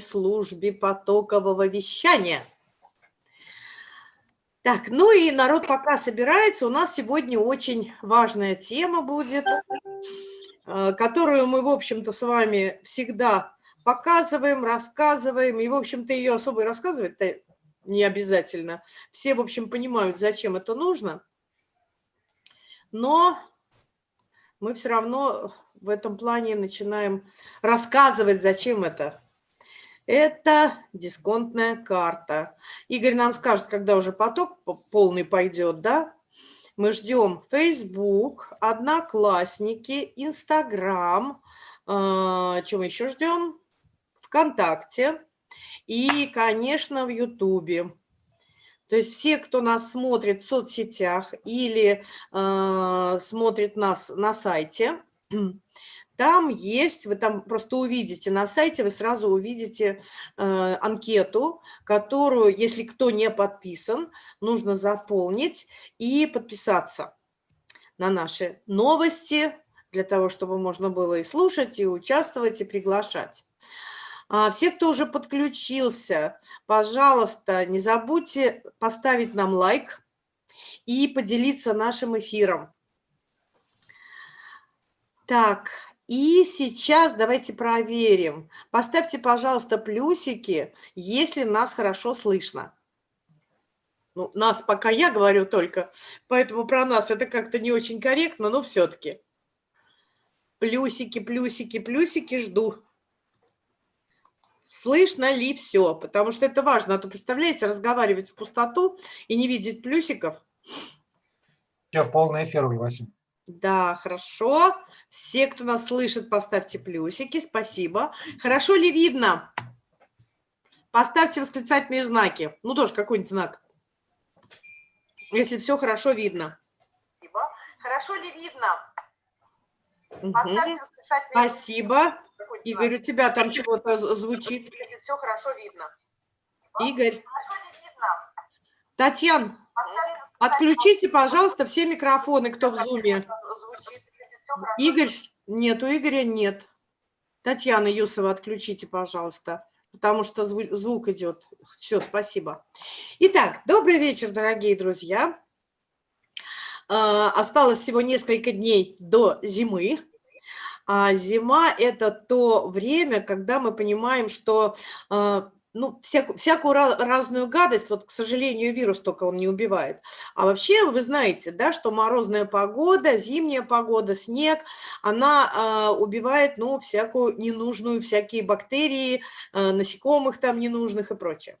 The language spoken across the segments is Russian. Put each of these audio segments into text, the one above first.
службе потокового вещания. Так, ну и народ пока собирается, у нас сегодня очень важная тема будет, э, которую мы, в общем-то, с вами всегда показываем, рассказываем, и, в общем-то, ее особо рассказывать-то не обязательно. Все, в общем, понимают, зачем это нужно, но мы все равно в этом плане начинаем рассказывать, зачем это. Это дисконтная карта. Игорь нам скажет, когда уже поток полный пойдет, да? Мы ждем Facebook, Одноклассники. Э, что мы еще ждем? ВКонтакте и, конечно, в Ютубе. То есть все, кто нас смотрит в соцсетях или э, смотрит нас на сайте, там есть, вы там просто увидите на сайте, вы сразу увидите э, анкету, которую, если кто не подписан, нужно заполнить и подписаться на наши новости, для того, чтобы можно было и слушать, и участвовать, и приглашать. А, все, кто уже подключился, пожалуйста, не забудьте поставить нам лайк и поделиться нашим эфиром. Так, и сейчас давайте проверим. Поставьте, пожалуйста, плюсики, если нас хорошо слышно. Ну, нас пока я говорю только, поэтому про нас это как-то не очень корректно, но все-таки. Плюсики, плюсики, плюсики жду слышно ли все, потому что это важно, а то, представляете, разговаривать в пустоту и не видеть плюсиков. Все, полный эфир, Василий. Да, хорошо. Все, кто нас слышит, поставьте плюсики, спасибо. Хорошо ли видно? Поставьте восклицательные знаки. Ну, тоже какой-нибудь знак. Если все хорошо видно. Хорошо ли видно? Поставьте восклицательные Спасибо. Игорь, у тебя там чего-то звучит. Все хорошо видно. Игорь. Татьяна, отключите, пожалуйста, все микрофоны, кто в зуме. Игорь, нет, у Игоря нет. Татьяна Юсова, отключите, пожалуйста, потому что звук идет. Все, спасибо. Итак, добрый вечер, дорогие друзья. А, осталось всего несколько дней до зимы. А зима – это то время, когда мы понимаем, что а, ну, всякую, всякую разную гадость, вот, к сожалению, вирус только он не убивает. А вообще вы знаете, да, что морозная погода, зимняя погода, снег, она э, убивает, ну, всякую ненужную, всякие бактерии, э, насекомых там ненужных и прочее.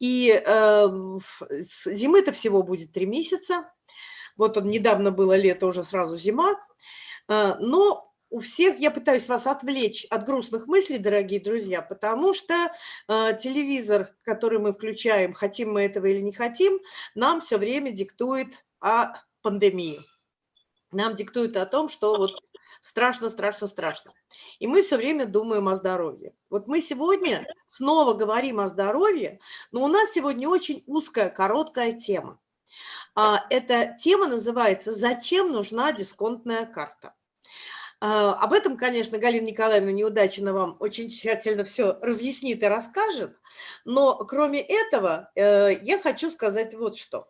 И э, зимы-то всего будет три месяца. Вот он, недавно было лето, уже сразу зима. Э, но у всех, я пытаюсь вас отвлечь от грустных мыслей, дорогие друзья, потому что э, телевизор, который мы включаем, хотим мы этого или не хотим, нам все время диктует о пандемии. Нам диктует о том, что вот страшно, страшно, страшно. И мы все время думаем о здоровье. Вот мы сегодня снова говорим о здоровье, но у нас сегодня очень узкая, короткая тема. А, эта тема называется «Зачем нужна дисконтная карта?». А, об этом, конечно, Галина Николаевна Неудачина вам очень тщательно все разъяснит и расскажет, но кроме этого э, я хочу сказать вот что.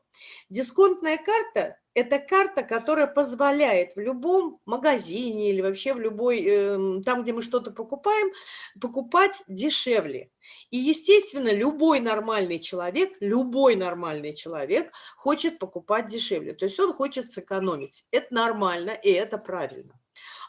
Дисконтная карта – это карта, которая позволяет в любом магазине или вообще в любой, эм, там, где мы что-то покупаем, покупать дешевле. И, естественно, любой нормальный человек, любой нормальный человек хочет покупать дешевле. То есть он хочет сэкономить. Это нормально и это правильно.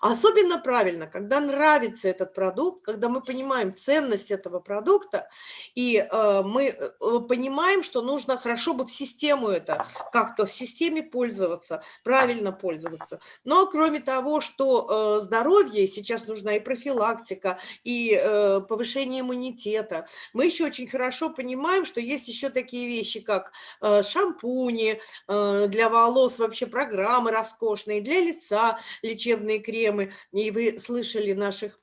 Особенно правильно, когда нравится этот продукт, когда мы понимаем ценность этого продукта, и э, мы э, понимаем, что нужно хорошо бы в систему это, как-то в системе пользоваться, правильно пользоваться. Но кроме того, что э, здоровье, сейчас нужна и профилактика, и повышение иммунитета, мы еще очень хорошо понимаем, что есть еще такие вещи, как шампуни, для волос вообще программы роскошные, для лица лечебные кремы, и вы слышали наших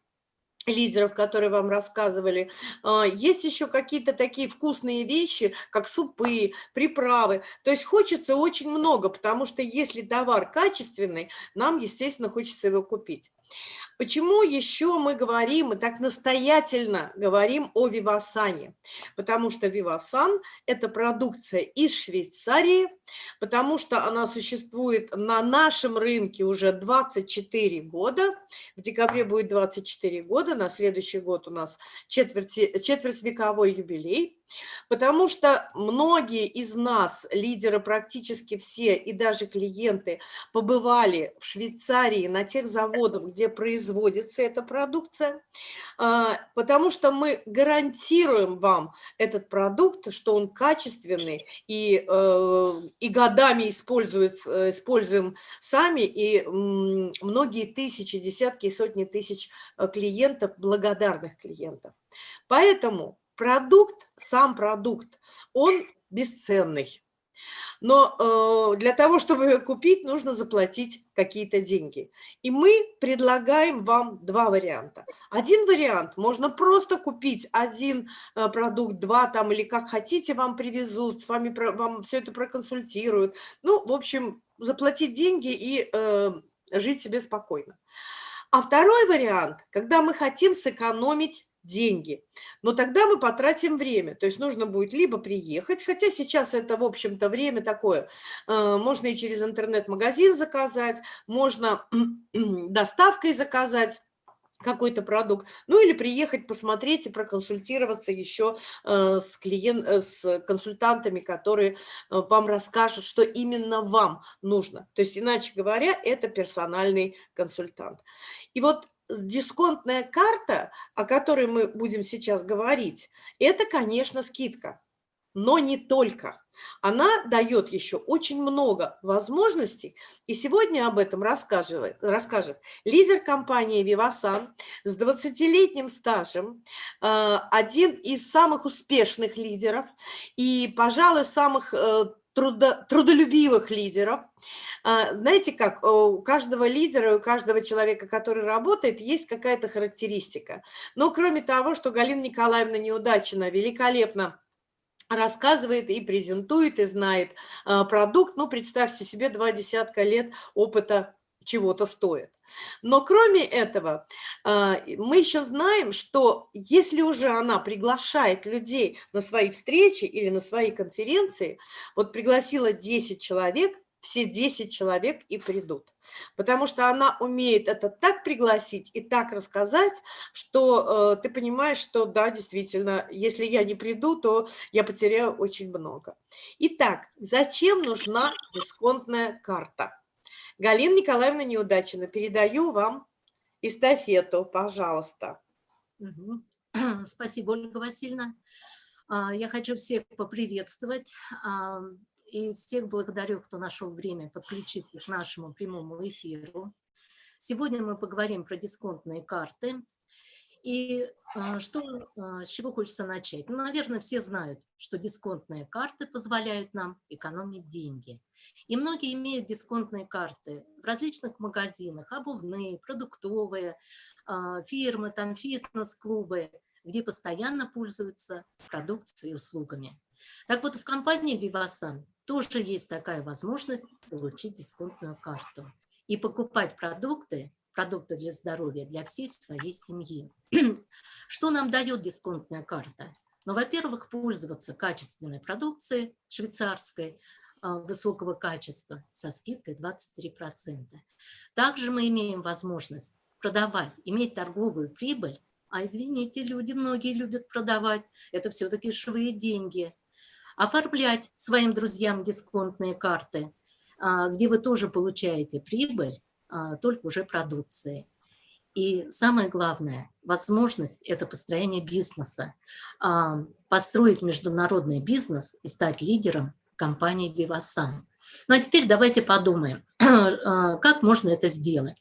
лидеров, которые вам рассказывали. А, есть еще какие-то такие вкусные вещи, как супы, приправы. То есть хочется очень много, потому что если товар качественный, нам, естественно, хочется его купить. Почему еще мы говорим, и так настоятельно говорим о Вивасане? Потому что Вивасан – это продукция из Швейцарии, потому что она существует на нашем рынке уже 24 года. В декабре будет 24 года, на следующий год у нас четверти, четвертьвековой юбилей. Потому что многие из нас, лидеры практически все и даже клиенты, побывали в Швейцарии на тех заводах, где производится эта продукция, а, потому что мы гарантируем вам этот продукт, что он качественный и, э, и годами используется, используем сами, и многие тысячи, десятки и сотни тысяч э, клиентов, благодарных клиентов. Поэтому продукт, сам продукт, он бесценный. Но э, для того, чтобы купить, нужно заплатить какие-то деньги. И мы предлагаем вам два варианта. Один вариант, можно просто купить один э, продукт, два там или как хотите, вам привезут, с вами про, вам все это проконсультируют. Ну, в общем, заплатить деньги и э, жить себе спокойно. А второй вариант, когда мы хотим сэкономить деньги. Но тогда мы потратим время. То есть нужно будет либо приехать, хотя сейчас это, в общем-то, время такое. Э, можно и через интернет-магазин заказать, можно доставкой заказать какой-то продукт, ну или приехать посмотреть и проконсультироваться еще э, с, клиент, э, с консультантами, которые вам расскажут, что именно вам нужно. То есть, иначе говоря, это персональный консультант. И вот дисконтная карта, о которой мы будем сейчас говорить, это, конечно, скидка, но не только. Она дает еще очень много возможностей, и сегодня об этом расскажет, расскажет лидер компании Vivasan с 20-летним стажем, э, один из самых успешных лидеров и, пожалуй, самых э, трудо, трудолюбивых лидеров. А, знаете как, у каждого лидера, у каждого человека, который работает, есть какая-то характеристика. Но кроме того, что Галина Николаевна Неудачина великолепно рассказывает и презентует, и знает а, продукт, ну, представьте себе, два десятка лет опыта чего-то стоит. Но кроме этого, а, мы еще знаем, что если уже она приглашает людей на свои встречи или на свои конференции, вот пригласила 10 человек, все 10 человек и придут. Потому что она умеет это так пригласить и так рассказать, что э, ты понимаешь, что да, действительно, если я не приду, то я потеряю очень много. Итак, зачем нужна дисконтная карта? Галина Николаевна Неудачина, передаю вам эстафету, пожалуйста. Спасибо, Ольга Васильевна. А, я хочу всех поприветствовать и всех благодарю, кто нашел время подключиться к нашему прямому эфиру. Сегодня мы поговорим про дисконтные карты. И а, что, а, с чего хочется начать? Ну, наверное, все знают, что дисконтные карты позволяют нам экономить деньги. И многие имеют дисконтные карты в различных магазинах, обувные, продуктовые, а, фирмы, там фитнес-клубы, где постоянно пользуются продукцией и услугами. Так вот, в компании Vivasan тоже есть такая возможность получить дисконтную карту и покупать продукты, продукты для здоровья для всей своей семьи. Что нам дает дисконтная карта? Ну, во-первых, пользоваться качественной продукцией швейцарской, а, высокого качества со скидкой 23%. Также мы имеем возможность продавать, иметь торговую прибыль, а извините, люди, многие любят продавать, это все-таки живые деньги. Оформлять своим друзьям дисконтные карты, а, где вы тоже получаете прибыль, только уже продукции. И самое главное, возможность – это построение бизнеса. Построить международный бизнес и стать лидером компании Vivasan. Ну а теперь давайте подумаем, а, как можно это сделать.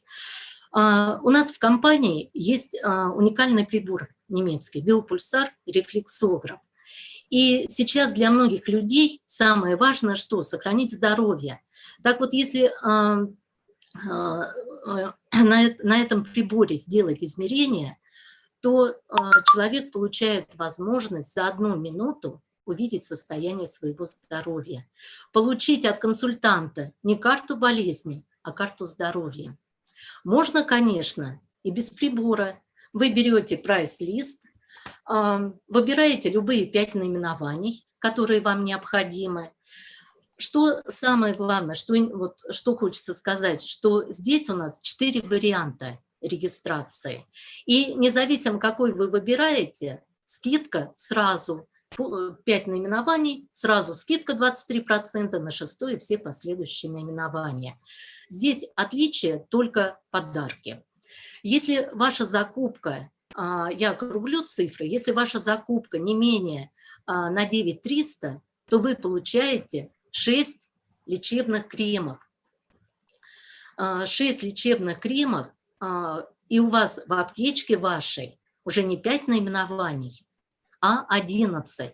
А, у нас в компании есть а, уникальный прибор немецкий, биопульсар рефлексограф. И сейчас для многих людей самое важное, что сохранить здоровье. Так вот, если на этом приборе сделать измерение, то человек получает возможность за одну минуту увидеть состояние своего здоровья, получить от консультанта не карту болезни, а карту здоровья. Можно, конечно, и без прибора. Вы берете прайс-лист, выбираете любые пять наименований, которые вам необходимы. Что самое главное, что, вот, что хочется сказать, что здесь у нас четыре варианта регистрации. И независимо, какой вы выбираете, скидка сразу 5 э, наименований, сразу скидка 23% на шестое и все последующие наименования. Здесь отличие только подарки. Если ваша закупка, а, я округлю цифры, если ваша закупка не менее а, на 9300, то вы получаете 6 лечебных кремов. 6 а, лечебных кремов, и у вас в аптечке вашей уже не 5 наименований, а 11.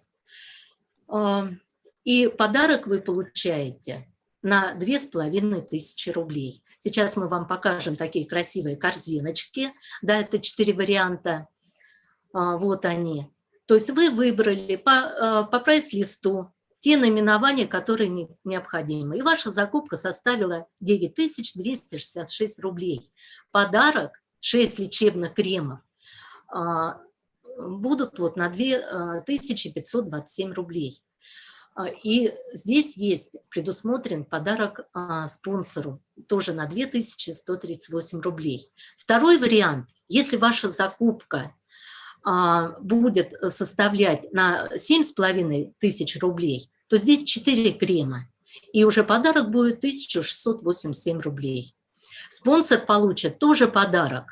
И подарок вы получаете на 2500 рублей. Сейчас мы вам покажем такие красивые корзиночки. Да, это четыре варианта. А, вот они. То есть вы выбрали по, а, по прайс-листу те наименования, которые не, необходимы. И ваша закупка составила 9266 рублей. Подарок 6 лечебных кремов а, будут вот на 2527 рублей. А, и здесь есть предусмотрен подарок а, спонсору, тоже на 2138 рублей. Второй вариант, если ваша закупка а, будет составлять на 7,5 тысяч рублей, то здесь 4 крема, и уже подарок будет 1687 рублей. Спонсор получит тоже подарок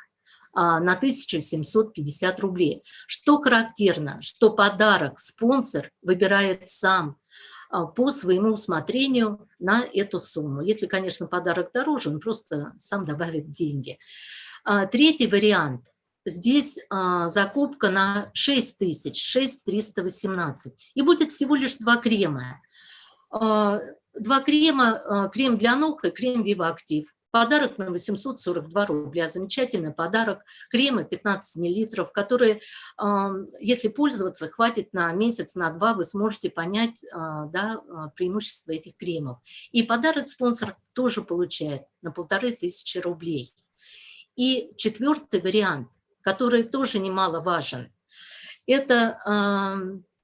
на 1750 рублей. Что характерно, что подарок спонсор выбирает сам, а, по своему усмотрению на эту сумму. Если, конечно, подарок дороже, он просто сам добавит деньги. А, третий вариант. Здесь а, закупка на 6 тысяч, 6318. И будет всего лишь два крема. Два крема, крем для ног и крем Viva Active. Подарок на 842 рубля. Замечательный подарок. Кремы 15 миллилитров, которые, если пользоваться, хватит на месяц, на два, вы сможете понять а, да, а, преимущества этих кремов. И подарок спонсор тоже получает на полторы тысячи рублей. И четвертый вариант, который тоже немаловажен, это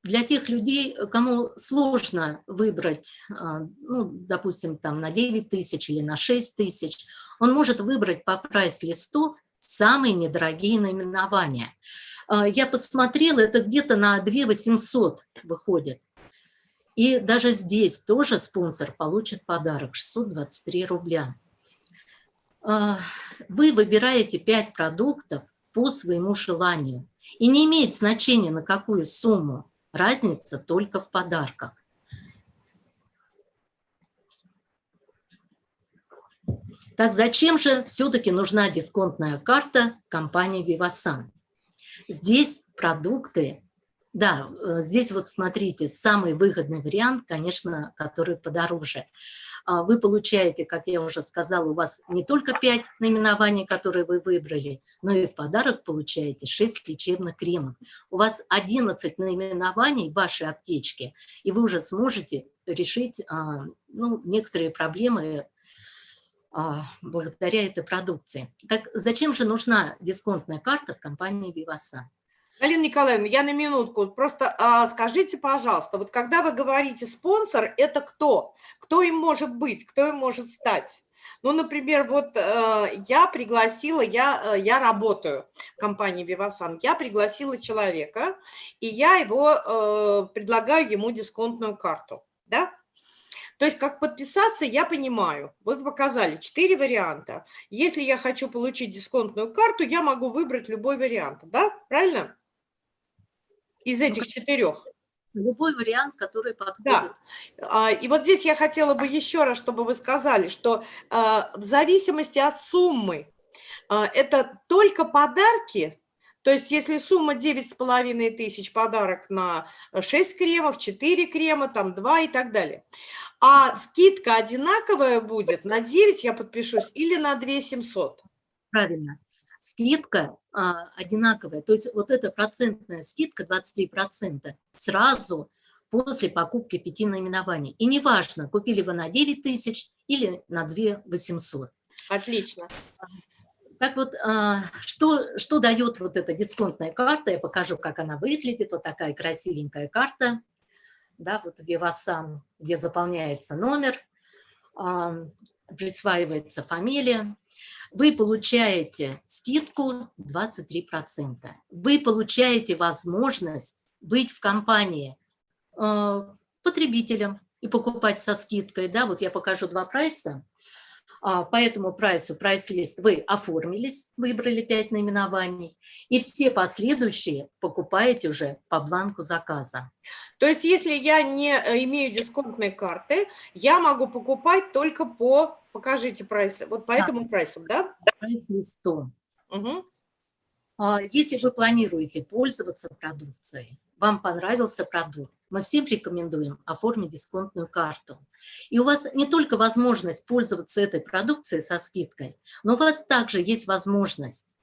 для тех людей, кому сложно выбрать, а, ну, допустим, там на 9 тысяч или на 6 тысяч, он может выбрать по прайс-листу самые недорогие наименования. А, я посмотрела, это где-то на 2 800 выходит. И даже здесь тоже спонсор получит подарок 623 рубля. А, вы выбираете 5 продуктов по своему желанию. И не имеет значения, на какую сумму. Разница только в подарках. Так зачем же все-таки нужна дисконтная карта компании Vivasan? Здесь продукты да, э, здесь вот смотрите, самый выгодный вариант, конечно, который подороже. А, вы получаете, как я уже сказала, у вас не только 5 наименований, которые вы выбрали, но и в подарок получаете 6 лечебных кремов. У вас 11 наименований в вашей аптечке, и вы уже сможете решить а, ну, некоторые проблемы а, благодаря этой продукции. Так зачем же нужна дисконтная карта в компании Vivasan? Галина Николаевна, я на минутку. Просто а, скажите, пожалуйста, вот когда вы говорите спонсор, это кто? Кто им может быть? Кто им может стать? Ну, например, вот э, я пригласила, я, э, я работаю в компании Vivasan, я пригласила человека, и я его э, предлагаю ему дисконтную карту, да? То есть как подписаться, я понимаю. Вот показали четыре варианта. Если я хочу получить дисконтную карту, я могу выбрать любой вариант, да? Правильно? Из ну, этих четырех? Любой вариант, который подходит. Да. И вот здесь я хотела бы еще раз, чтобы вы сказали, что а, в зависимости от суммы, а, это только подарки, то есть если сумма 9,5 тысяч, подарок на 6 кремов, 4 крема, там 2 и так далее. А скидка одинаковая будет на 9, я подпишусь, или на 2 700? Правильно скидка а, одинаковая. То есть вот эта процентная скидка 23% сразу после покупки пяти наименований. И неважно, купили вы на 9 тысяч или на 2 800. Отлично. Так вот, а, что, что дает вот эта дисконтная карта? Я покажу, как она выглядит. Вот такая красивенькая карта. Да, вот Вивасан, где заполняется номер, а, присваивается фамилия. Вы получаете скидку 23%. Вы получаете возможность быть в компании а, потребителем и покупать со скидкой. Да, вот я покажу два прайса. А, по этому прайсу, прайс-лист вы оформились, выбрали 5 наименований, и все последующие покупаете уже по бланку заказа. То есть если я не э, имею дисконтной карты, я могу покупать только по, покажите прайс, вот по да. этому прайсу, да? Прайс-листу. Угу. Если вы планируете пользоваться продукцией, вам понравился продукт, мы всем рекомендуем оформить дисконтную карту. И у вас не только возможность пользоваться этой продукцией со скидкой, но у вас также есть возможность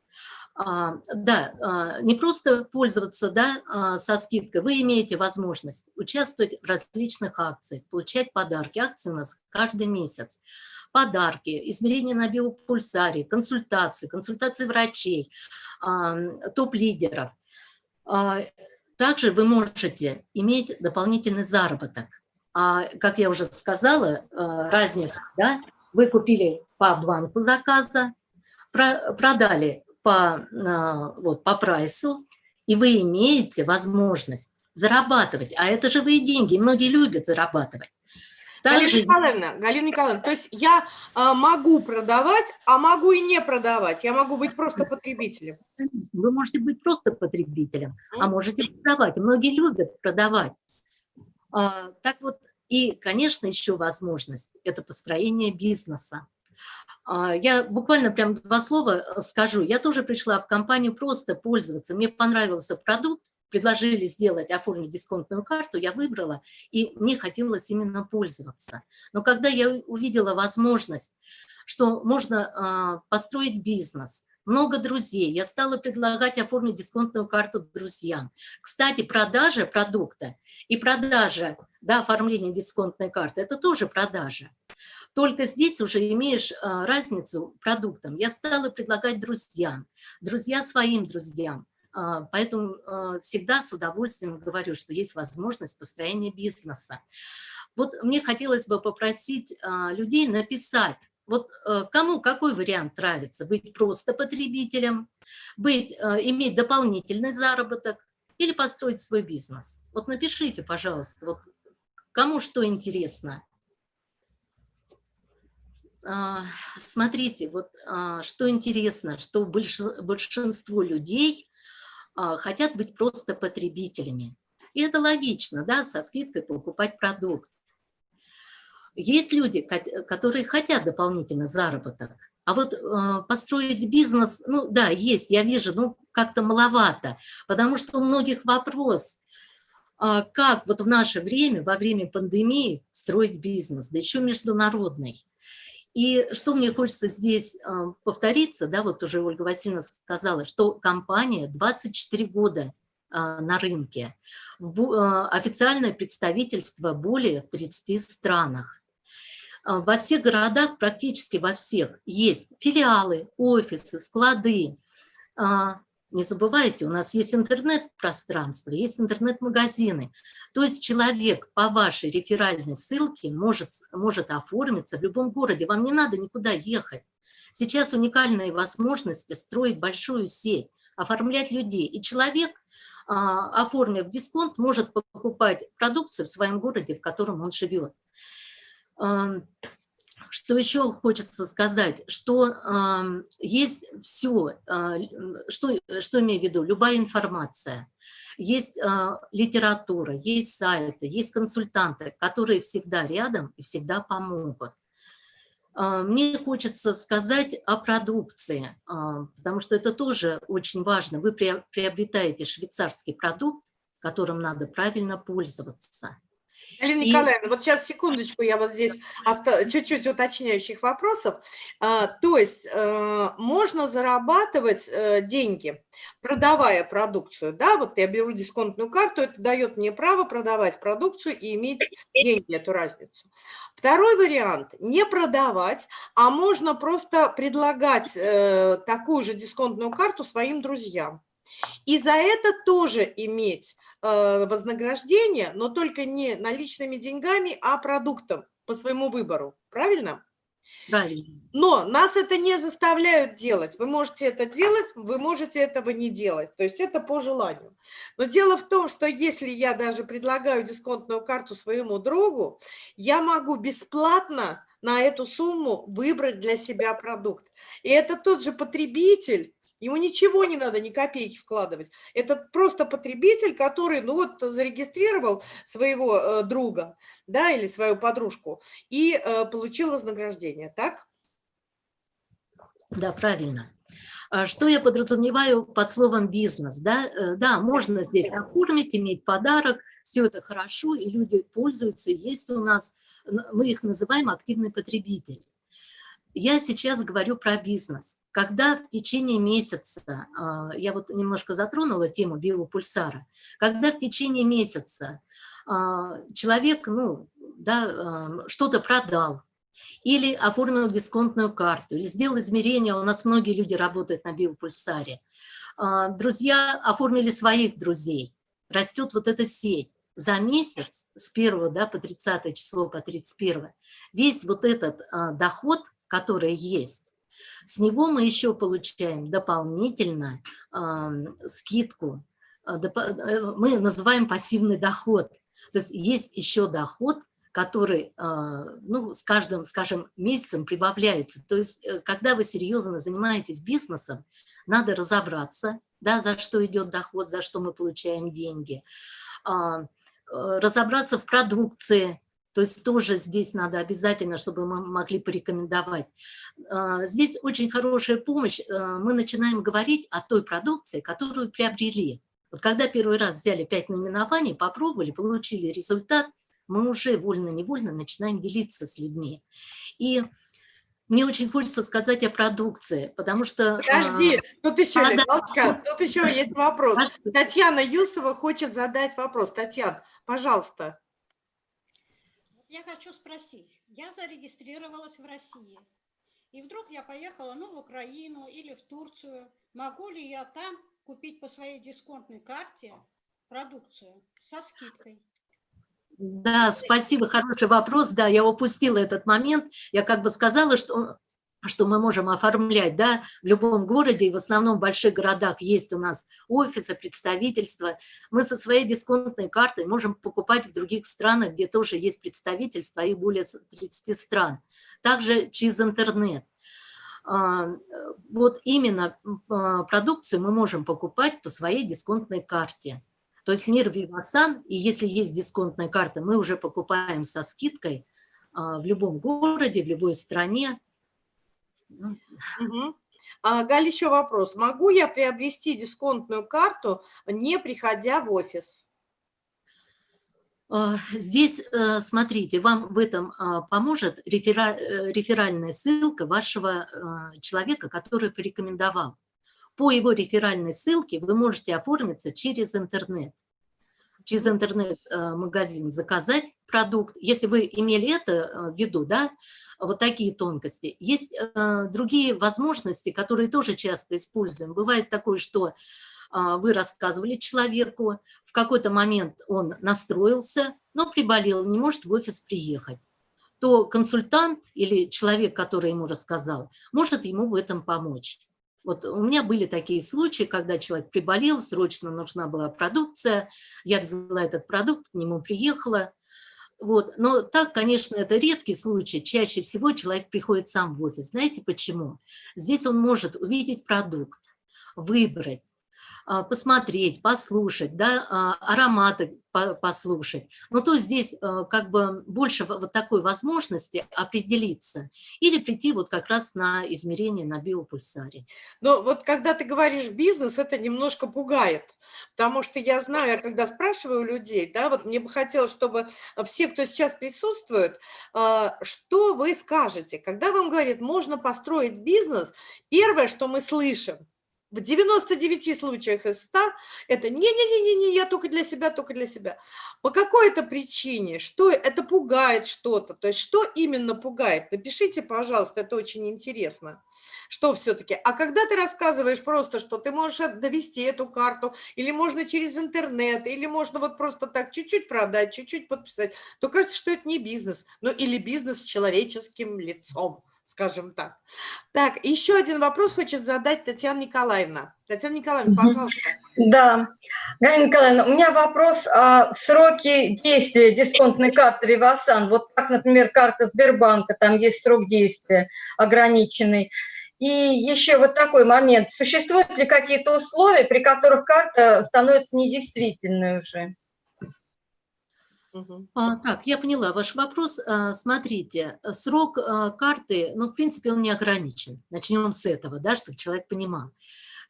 да, а, не просто пользоваться да, а, со скидкой, вы имеете возможность участвовать в различных акциях, получать подарки. Акции у нас каждый месяц. Подарки, измерения на биопульсаре, консультации, консультации врачей, топ-лидеров. Также вы можете иметь дополнительный заработок. А, как я уже сказала, разница, да, вы купили по бланку заказа, продали по, э, вот, по прайсу, и вы имеете возможность зарабатывать. А это же вы деньги, многие любят зарабатывать. Галина Николаевна, Галина Николаевна, то есть я а, могу продавать, а могу и не продавать. Я могу быть просто потребителем. Вы можете быть просто потребителем, а можете продавать. Многие любят продавать. А, так вот, и, конечно, еще возможность – это построение бизнеса. А, я буквально прям два слова э, скажу. Я тоже пришла в компанию просто пользоваться. Мне понравился продукт, предложили сделать, оформить дисконтную карту, я выбрала, и мне хотелось именно пользоваться. Но когда я увидела возможность, что можно э, построить бизнес, много друзей, я стала предлагать оформить дисконтную карту друзьям. Кстати, продажа продукта и продажа, да, оформление дисконтной карты, это тоже продажа. Только здесь уже имеешь а, разницу продуктам. Я стала предлагать друзьям, друзья своим друзьям. А, поэтому а, всегда с удовольствием говорю, что есть возможность построения бизнеса. Вот мне хотелось бы попросить людей написать, вот кому какой вариант нравится, быть просто потребителем, быть, иметь дополнительный заработок или построить свой бизнес. Вот напишите, пожалуйста, вот кому что интересно. Смотрите, вот что интересно, что большинство людей а, хотят быть просто потребителями. И это логично, да, со скидкой покупать продукт. Есть люди, которые хотят дополнительно заработок, а вот э, построить бизнес, ну да, есть, я вижу, ну как-то маловато, потому что у многих вопрос, э, как вот в наше время, во время пандемии строить бизнес, да еще международный. И что мне хочется здесь а, повториться, да, вот уже Ольга Васильевна сказала, что компания 24 года а, на рынке, а, официальное представительство более в 30 странах. Во всех городах, практически во всех, есть филиалы, офисы, склады, не забывайте, у нас есть интернет-пространство, есть интернет-магазины. То есть человек по вашей реферальной ссылке может, может оформиться в любом городе. Вам не надо никуда ехать. Сейчас уникальные возможности строить большую сеть, оформлять людей. И человек, а, оформив дисконт, может покупать продукцию в своем городе, в котором он живет. Что еще хочется сказать, что э, есть все, э, что, что имею в виду, любая информация, есть э, литература, есть сайты, есть консультанты, которые всегда рядом и всегда помогут. Мне хочется сказать о продукции, потому что это тоже очень важно. Вы приобретаете швейцарский продукт, которым надо правильно пользоваться. Алина И- Николаевна, вот сейчас секундочку, я вот здесь оста- чуть-чуть уточняющих вопросов. А, То есть э, можно зарабатывать э, деньги, продавая продукцию, да, вот я беру дисконтную карту, это дает мне право продавать продукцию и иметь деньги, эту разницу. Второй вариант – не продавать, а можно просто предлагать э, такую же дисконтную карту своим друзьям. И за это тоже иметь э, вознаграждение, но только не наличными деньгами, а продуктом по своему выбору. Правильно? Правильно. Но нас это не заставляют делать. Вы можете это делать, вы можете этого не делать. То есть это по желанию. Но дело в том, что если я даже предлагаю дисконтную карту своему другу, я могу бесплатно на эту сумму выбрать для себя продукт. И это тот же потребитель, ему ничего не надо, ни копейки вкладывать. Это просто потребитель, который, ну вот, зарегистрировал своего э, друга, да, или свою подружку и э, получил вознаграждение, так? Да, правильно. А Что я подразумеваю под словом бизнес? Да, Э, да можно здесь оформить, иметь подарок, все это хорошо, и люди пользуются, есть у нас, мы их называем активный потребитель. Я сейчас говорю про бизнес. Когда в течение месяца, а, я вот немножко затронула тему биопульсара, когда в течение месяца а, человек ну, да, а, что-то продал, или оформил дисконтную карту, или сделал измерения, у нас многие люди работают на биопульсаре. Друзья оформили своих друзей, растет вот эта сеть. За месяц, с 1 да, по 30 число, по 31, весь вот этот доход, который есть, с него мы еще получаем дополнительно а, скидку, э, мы называем пассивный доход. То есть есть еще доход, который а, ну, с каждым, скажем, месяцем прибавляется. То есть, э, когда вы серьезно занимаетесь бизнесом, надо разобраться, да, за что идет доход, за что мы получаем деньги, э, разобраться в продукции, то есть тоже здесь надо обязательно, чтобы мы могли порекомендовать. А, Здесь очень хорошая помощь. А, Мы начинаем говорить о той продукции, которую приобрели. Вот когда первый раз взяли пять наименований, попробовали, получили результат, мы уже вольно-невольно начинаем делиться с людьми. И мне очень хочется сказать о продукции, потому что... а, Подожди, тут еще, а, да. Галочка, тут еще есть вопрос. а, Татьяна Юсова хочет задать вопрос. Татьяна, пожалуйста. Я хочу спросить, я зарегистрировалась в России, и вдруг я поехала, ну, в Украину или в Турцию. Могу ли я там купить по своей дисконтной карте продукцию со скидкой? Да, спасибо, хороший вопрос. Да, я упустила этот момент. Я как бы сказала, что, что мы можем оформлять да, в любом городе, и в основном в больших городах есть у нас офисы, представительства. Мы со своей дисконтной картой можем покупать в других странах, где тоже есть представительства, и более 30 стран. Также через интернет. А, Вот именно а, продукцию мы можем покупать по своей дисконтной карте. То есть мир Вивасан, и если есть дисконтная карта, мы уже покупаем со скидкой а, в любом городе, в любой стране. А, Галь, еще вопрос. Могу я приобрести дисконтную карту, не приходя в офис? а, Здесь, э, смотрите, вам в этом а, поможет рефера- э, реферальная ссылка вашего человека, который порекомендовал. По его реферальной ссылке вы можете оформиться через интернет. Через интернет-магазин заказать продукт. Если вы имели это э, в виду, да, вот такие тонкости. Есть э, другие возможности, которые тоже часто используем. Бывает такое, что а, вы рассказывали человеку, в какой-то момент он настроился, но приболел, не может в офис приехать, то консультант или человек, который ему рассказал, может ему в этом помочь. Вот у меня были такие случаи, когда человек приболел, срочно нужна была продукция, я взяла этот продукт, к нему приехала. Вот. Но так, конечно, это редкий случай. Чаще всего человек приходит сам в офис. Знаете почему? Здесь он может увидеть продукт, выбрать, посмотреть, послушать, да, а, ароматы послушать. Но то здесь а, как бы больше вот такой возможности определиться или прийти вот как раз на измерение на биопульсаре. Но вот когда ты говоришь бизнес, это немножко пугает, потому что я знаю, я когда спрашиваю людей, да, вот мне бы хотелось, чтобы все, кто сейчас присутствует, что вы скажете, когда вам говорят, можно построить бизнес, первое, что мы слышим, в 99 случаях из 100 это не-не-не-не, я только для себя, только для себя. По какой-то причине, что это пугает что-то, то есть что именно пугает? Напишите, пожалуйста, это очень интересно. Что все-таки? А когда ты рассказываешь просто, что ты можешь довести эту карту, или можно через интернет, или можно вот просто так чуть-чуть продать, чуть-чуть подписать, то кажется, что это не бизнес, ну или бизнес с человеческим лицом скажем так. Так, еще один вопрос хочет задать Татьяна Николаевна. Татьяна Николаевна, пожалуйста. Да, Галина Николаевна, у меня вопрос о сроке действия дисконтной карты Вивасан. Вот так, например, карта Сбербанка, там есть срок действия ограниченный. И еще вот такой момент. Существуют ли какие-то условия, при которых карта становится недействительной уже? А, так, я поняла ваш вопрос. А, смотрите, срок а, карты, ну, в принципе, он не ограничен. Начнем с этого, да, чтобы человек понимал.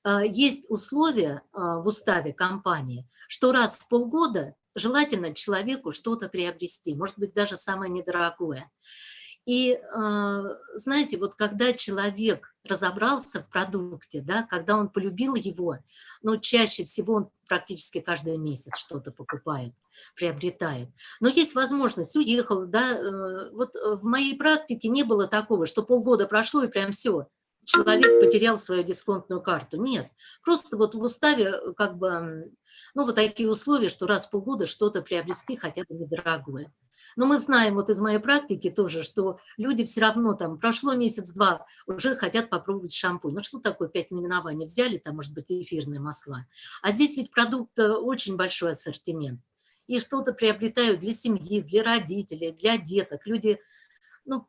А, есть условия а, в уставе компании, что раз в полгода желательно человеку что-то приобрести, может быть, даже самое недорогое. И а, знаете, вот когда человек разобрался в продукте, да, когда он полюбил его, ну, чаще всего он практически каждый месяц что-то покупает, приобретает. Но есть возможность, уехал, да, э, вот в моей практике не было такого, что полгода прошло и прям все, человек потерял свою дисконтную карту. Нет, просто вот в уставе как бы, ну, вот такие условия, что раз в полгода что-то приобрести хотя бы недорогое. Но мы знаем вот из моей практики тоже, что люди все равно там, прошло месяц-два, уже хотят попробовать шампунь. Ну что такое пять наименований? Взяли там, может быть, эфирные масла. А здесь ведь продукт э, очень большой ассортимент. И что-то приобретают для семьи, для родителей, для деток. Люди, ну,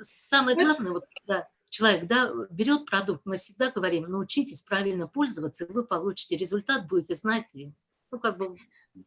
самое главное, вот когда человек да, берет продукт, мы всегда говорим, научитесь правильно пользоваться, и вы получите результат, будете знать, ну, как бы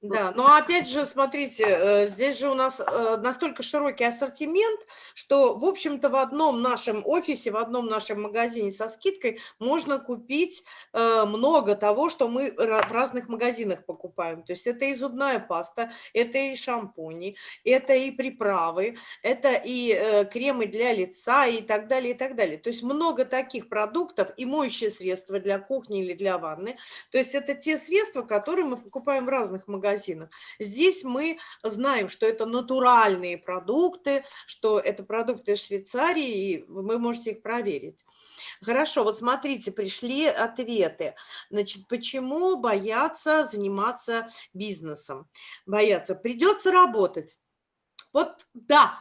да, но опять же, смотрите, э, здесь же у нас э, настолько широкий ассортимент, что, в общем-то, в одном нашем офисе, в одном нашем магазине со скидкой можно купить э, много того, что мы в разных магазинах покупаем. То есть это и зубная паста, это и шампуни, это и приправы, это и кремы для лица и так далее, и так далее. То есть много таких продуктов и моющие средства для кухни или для ванны. То есть это те средства, которые мы покупаем в разных магазинах магазинах. Здесь мы знаем, что это натуральные продукты, что это продукты Швейцарии, и вы можете их проверить. Хорошо, вот смотрите, пришли ответы. Значит, почему боятся заниматься бизнесом? Боятся. Придется работать. Вот да,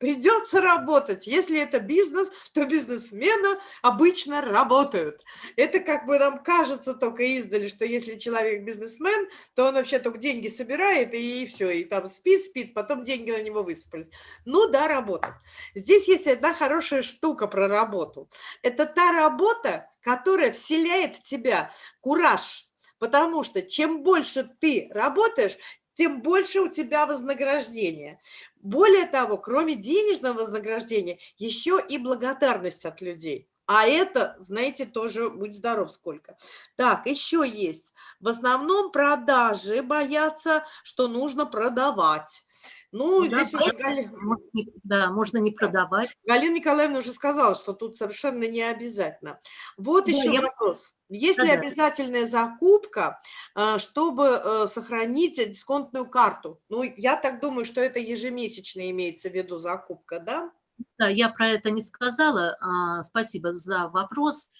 Придется работать. Если это бизнес, то бизнесмены обычно работают. Это как бы нам кажется только издали, что если человек бизнесмен, то он вообще только деньги собирает и все, и там спит, спит, потом деньги на него высыпались. Ну да, работать. Здесь есть одна хорошая штука про работу. Это та работа, которая вселяет в тебя кураж, Потому что чем больше ты работаешь, тем больше у тебя вознаграждение. Более того, кроме денежного вознаграждения, еще и благодарность от людей. А это, знаете, тоже будь здоров сколько. Так, еще есть. В основном продажи боятся, что нужно продавать. Ну, да, здесь уже Галина... Да, можно не продавать. Галина Николаевна уже сказала, что тут совершенно не обязательно. Вот да, еще я... вопрос. Есть да, ли обязательная закупка, а, чтобы э, сохранить дисконтную карту? Ну, я так думаю, что это ежемесячно имеется в виду закупка, да? Да, я про это не сказала. А, спасибо за вопрос.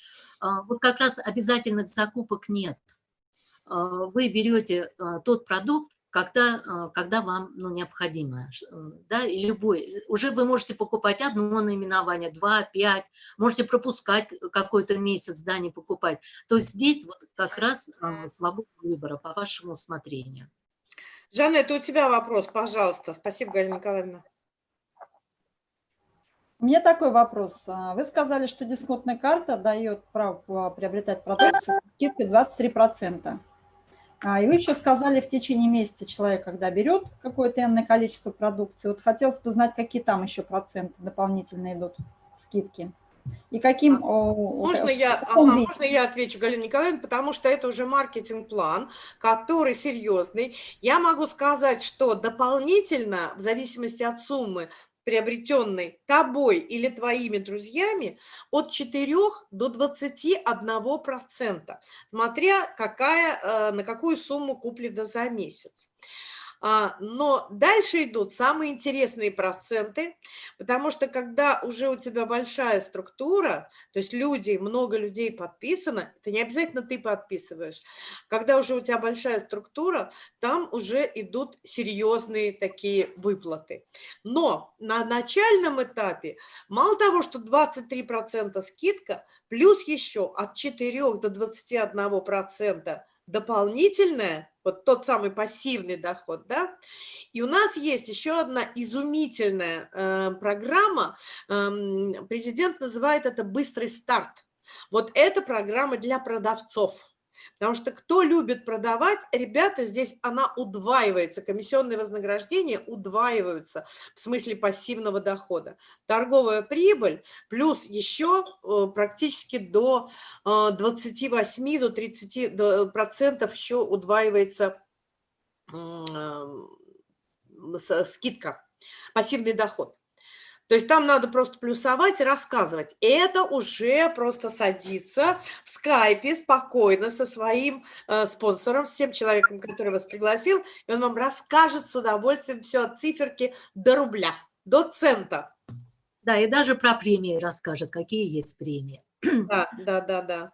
А, вот как раз обязательных закупок нет. Вы берете тот продукт, когда, а, когда вам ну, необходимо. Да, и любой. Уже вы можете покупать одно наименование, два, пять, можете пропускать какой-то месяц, да, не покупать. То есть здесь вот как раз а, свобода выбора по вашему усмотрению. Жанна, это у тебя вопрос, пожалуйста. Спасибо, Галина Николаевна. У меня такой вопрос. А, Вы сказали, что дисконтная карта дает право приобретать продукцию с скидкой 23%. А, И вы еще сказали, в течение месяца человек, когда берет какое-то энное количество продукции, вот хотелось бы знать, какие там еще проценты дополнительно идут скидки. И каким... о, Можно о, я, ага, виде? можно я отвечу, Галина Николаевна, потому что это уже маркетинг-план, который серьезный. Я могу сказать, что дополнительно, в зависимости от суммы, приобретенной тобой или твоими друзьями, от 4 до 21 процента, смотря какая, э, на какую сумму куплена за месяц. А, Но дальше идут самые интересные проценты, потому что когда уже у тебя большая структура, то есть люди, много людей подписано, это не обязательно ты подписываешь, когда уже у тебя большая структура, там уже идут серьезные такие выплаты. Но на начальном этапе мало того, что 23% скидка, плюс еще от 4 до 21% дополнительная, вот тот самый пассивный доход, да, и у нас есть еще одна изумительная э, программа, эм, президент называет это «Быстрый старт». Вот эта программа для продавцов. Потому что кто любит продавать, ребята, здесь она удваивается, комиссионные вознаграждения удваиваются в смысле пассивного дохода. Торговая прибыль плюс еще э, практически до э, 28 до 30 до- процентов еще удваивается э, скидка, пассивный доход. То есть там надо просто плюсовать и рассказывать. Это уже просто садиться в скайпе спокойно со своим э, спонсором, с тем человеком, который вас пригласил, и он вам расскажет с удовольствием все от циферки до рубля, до цента. Да, и даже про премии расскажет, какие есть премии. Да, да, да, да.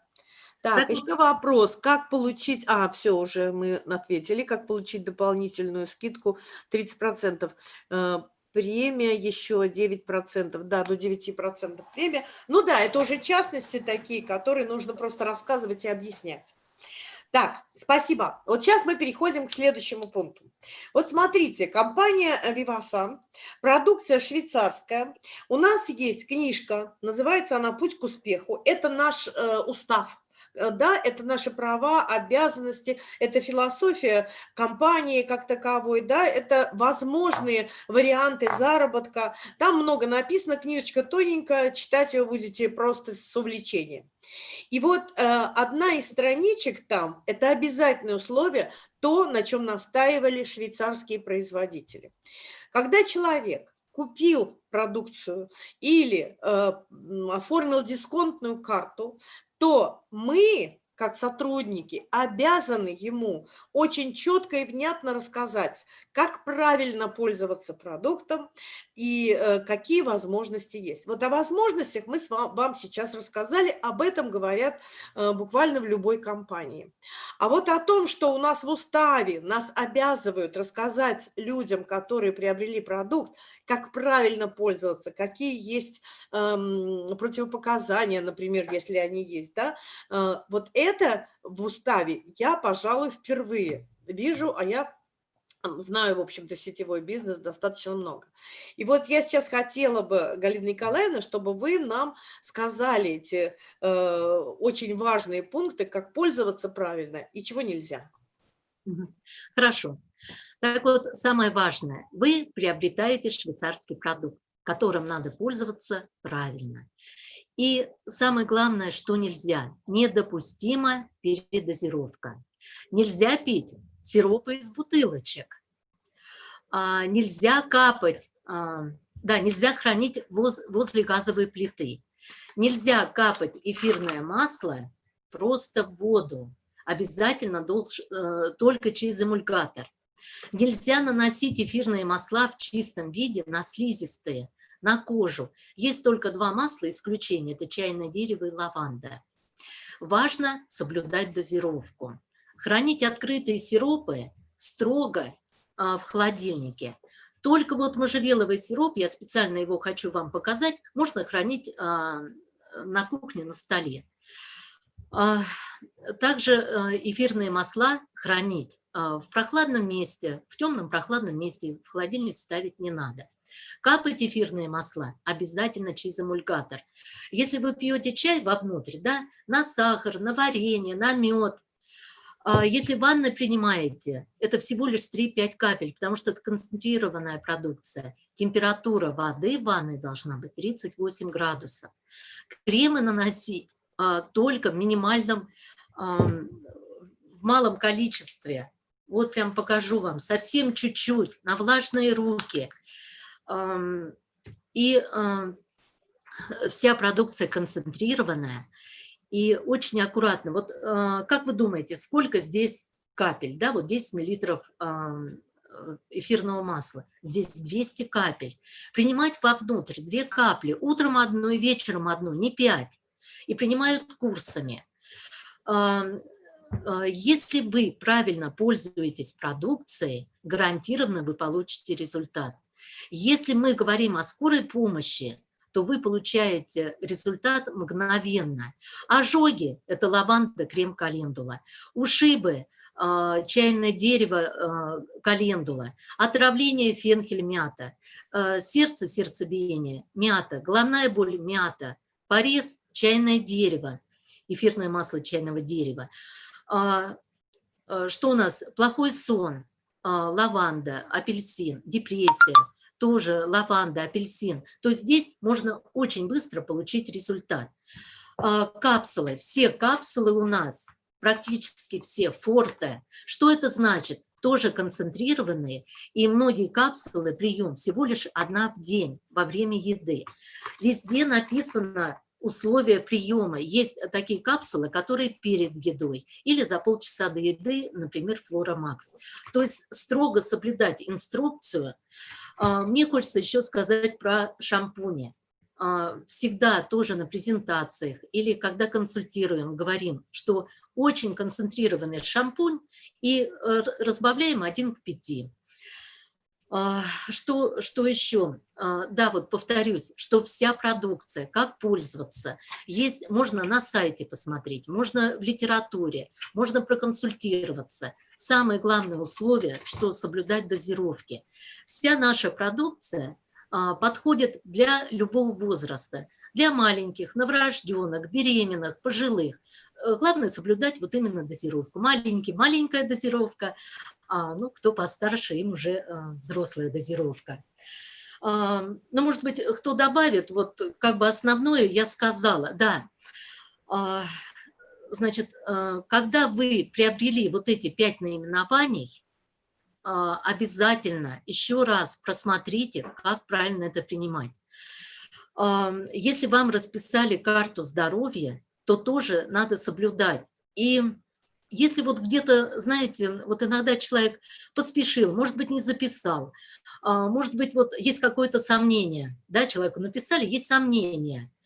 Так, Так еще вопрос, как получить, а, все, уже мы ответили, как получить дополнительную скидку 30%. Премия еще 9%, да, до 9% премия. Ну да, это уже частности такие, которые нужно просто рассказывать и объяснять. Так, спасибо. Вот сейчас мы переходим к следующему пункту. Вот смотрите, компания Vivasan, продукция швейцарская. У нас есть книжка, называется она «Путь к успеху». Это наш э, устав. Э, Да, это наши права, обязанности, это философия компании как таковой, да, это возможные варианты заработка. Там много написано, книжечка тоненькая, читать ее будете просто с увлечением. И вот э, одна из страничек там, это обязательное условие, то, на чем настаивали швейцарские производители. Когда человек купил продукцию или э, оформил дисконтную карту, то мы, как сотрудники, обязаны ему очень четко и внятно рассказать, как правильно пользоваться продуктом и э, какие возможности есть. Вот о возможностях мы вам сейчас рассказали, об этом говорят э, буквально в любой компании. А вот о том, что у нас в уставе нас обязывают рассказать людям, которые приобрели продукт, как правильно пользоваться, какие есть эм, противопоказания, например, если они есть, да, э, вот это в уставе я, пожалуй, впервые вижу, а я знаю, в общем-то, сетевой бизнес достаточно много. И вот я сейчас хотела бы, Галина Николаевна, чтобы вы нам сказали эти э, очень важные пункты, как пользоваться правильно и чего нельзя. Хорошо. Так вот, самое важное, вы приобретаете швейцарский продукт, которым надо пользоваться правильно. И самое главное, что нельзя, недопустима передозировка. Нельзя пить сиропы из бутылочек. А, нельзя капать, а, да, нельзя хранить воз- возле газовой плиты. Нельзя капать эфирное масло просто в воду. Обязательно долж- э, только через эмульгатор. Нельзя наносить эфирные масла в чистом виде на слизистые, на кожу. Есть только два масла исключения, это чайное дерево и лаванда. Важно соблюдать дозировку. Хранить открытые сиропы строго а, в холодильнике. Только вот можжевеловый сироп, я специально его хочу вам показать, можно хранить а, на кухне на столе. А, Также э, эфирные масла хранить а, в прохладном месте, в темном прохладном месте, в холодильник ставить не надо. Капать эфирные масла обязательно через эмульгатор. Если вы пьете чай вовнутрь, да, на сахар, на варенье, на мед, а, если ванны принимаете, это всего лишь 3-5 капель, потому что это концентрированная продукция. Температура воды в ванной должна быть 38 градусов. Кремы наносить а, только в минимальном, в малом количестве. Вот прям покажу вам, совсем чуть-чуть, на влажные руки. А, и а, вся продукция концентрированная, и очень аккуратно. Вот э, как вы думаете, сколько здесь капель? Да, вот 10 миллилитров эфирного масла. Здесь 200 капель. Принимать вовнутрь 2 капли, утром одну и вечером одну, не 5. И принимают курсами. Если вы правильно пользуетесь продукцией, гарантированно вы получите результат. Если мы говорим о скорой помощи, то вы получаете результат мгновенно. Ожоги – это лаванда, крем-календула. Ушибы а, чайное дерево, а, календула, отравление фенхель, мята, а, сердце, сердцебиение, мята, головная боль, мята, порез, чайное дерево, эфирное масло чайного дерева. Что у нас? Плохой сон, лаванда, апельсин, депрессия, тоже лаванда, апельсин, то здесь можно очень быстро получить результат. А, капсулы, все капсулы у нас, практически все, форте. Что это значит? Тоже концентрированные, и многие капсулы прием всего лишь одна в день во время еды. Везде написано условия приема. Есть такие капсулы, которые перед едой или за полчаса до еды, например, Флорамакс. То есть строго соблюдать инструкцию, а, мне хочется еще сказать про шампуни. А, всегда тоже на презентациях или когда консультируем, говорим, что очень концентрированный шампунь и э, разбавляем 1 к 5. А, что, что еще? Да, вот повторюсь, что вся продукция, как пользоваться, есть, можно на сайте посмотреть, можно в литературе, можно проконсультироваться – Самое главное условие, что соблюдать дозировки. Вся наша продукция а, подходит для любого возраста, для маленьких, новорожденных, беременных, пожилых. Главное соблюдать вот именно дозировку. Маленький, маленькая дозировка, а, ну, кто постарше, им уже а, взрослая дозировка. А, ну, может быть, кто добавит, вот как бы основное я сказала, да, а, значит, когда вы приобрели вот эти пять наименований, обязательно еще раз просмотрите, как правильно это принимать. Если вам расписали карту здоровья, то тоже надо соблюдать. И если вот где-то, знаете, вот иногда человек поспешил, может быть, не записал, э, может быть, вот есть какое-то сомнение, да, человеку написали, есть сомнение –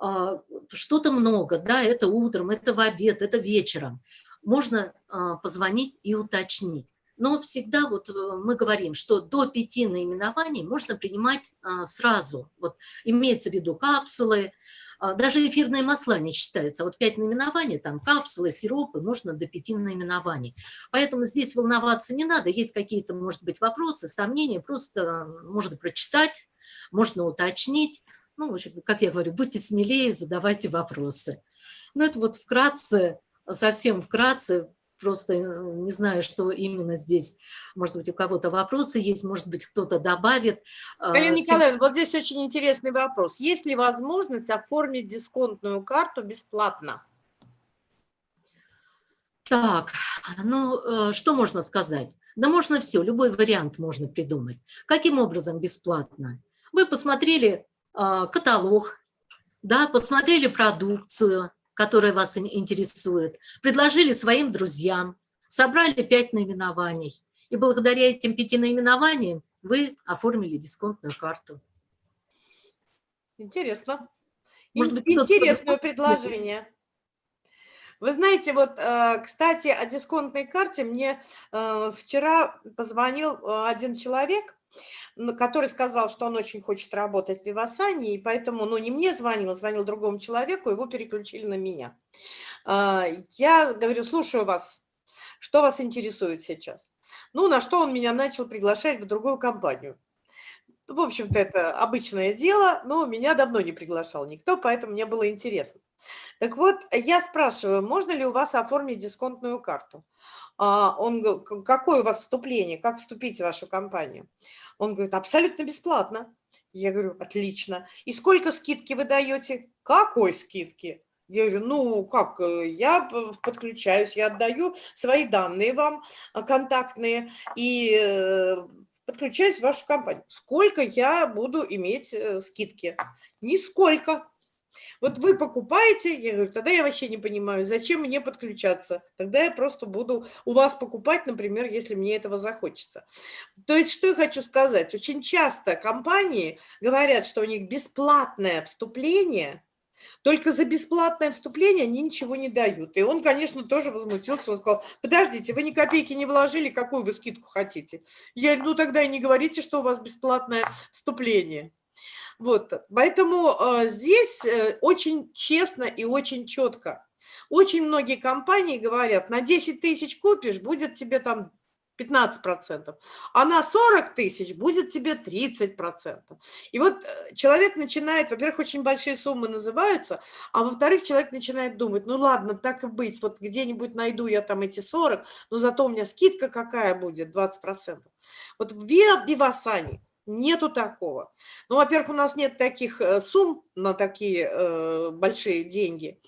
а, что-то много, да, это утром, это в обед, это вечером. Можно а, позвонить и уточнить. Но всегда вот э, мы говорим, что до пяти наименований можно принимать а, сразу. Вот имеется в виду капсулы, даже эфирные масла не считаются. Вот пять наименований, там капсулы, сиропы, можно до пяти наименований. Поэтому здесь волноваться не надо. Есть какие-то, может быть, вопросы, сомнения, просто можно прочитать, можно уточнить ну, в общем, как я говорю, будьте смелее, задавайте вопросы. Ну, это вот вкратце, совсем вкратце, просто э, не знаю, что именно здесь, может быть, у кого-то вопросы есть, может быть, кто-то добавит. А, Галина Николаевна, вот здесь очень интересный вопрос. Есть ли возможность оформить дисконтную карту бесплатно? Так, ну, э, что можно сказать? Да можно все, любой вариант можно придумать. Каким образом бесплатно? Вы посмотрели а, каталог, да, посмотрели продукцию, которая вас интересует, предложили своим друзьям, собрали пять наименований. И благодаря этим пяти наименованиям вы оформили дисконтную карту. Интересно. Может быть, Интересное предложение. Вы знаете, вот, э, кстати, о дисконтной карте мне э, вчера позвонил э, один человек, который сказал, что он очень хочет работать в Вивасане, и поэтому, ну, не мне звонил, звонил другому человеку, его переключили на меня. А, я говорю, слушаю вас, что вас интересует сейчас? Ну, на что он меня начал приглашать в другую компанию. в общем-то, это обычное дело, но меня давно не приглашал никто, поэтому мне было интересно. Так вот, я спрашиваю, можно ли у вас оформить дисконтную карту? А, он говорит, какое у вас вступление, как вступить в вашу компанию? Он говорит, абсолютно бесплатно. Я говорю, отлично. И сколько скидки вы даете? Какой скидки? Я говорю, ну как, э, я подключаюсь, я отдаю свои данные вам э, контактные и э, подключаюсь в вашу компанию. Сколько я буду иметь скидки? Нисколько. Вот вы покупаете, я говорю, тогда я вообще не понимаю, зачем мне подключаться. Тогда я просто буду у вас покупать, например, если мне этого захочется. То есть, что я хочу сказать. Очень часто компании говорят, что у них бесплатное вступление, только за бесплатное вступление они ничего не дают. И он, конечно, тоже возмутился. Он сказал, подождите, вы ни копейки не вложили, какую вы скидку хотите? Я говорю, ну тогда и не говорите, что у вас бесплатное вступление. Вот, поэтому э, здесь э, очень честно и очень четко. Очень многие компании говорят, на 10 тысяч купишь, будет тебе там 15%, а на 40 тысяч будет тебе 30%. И вот э, человек начинает, во-первых, очень большие суммы называются, а во-вторых, человек начинает думать, ну ладно, так и быть, вот где-нибудь найду я там эти 40, но зато у меня скидка какая будет, 20%. Вот в Вивасане Нету такого. Ну, во-первых, у нас нет таких э, сумм на такие э, большие деньги.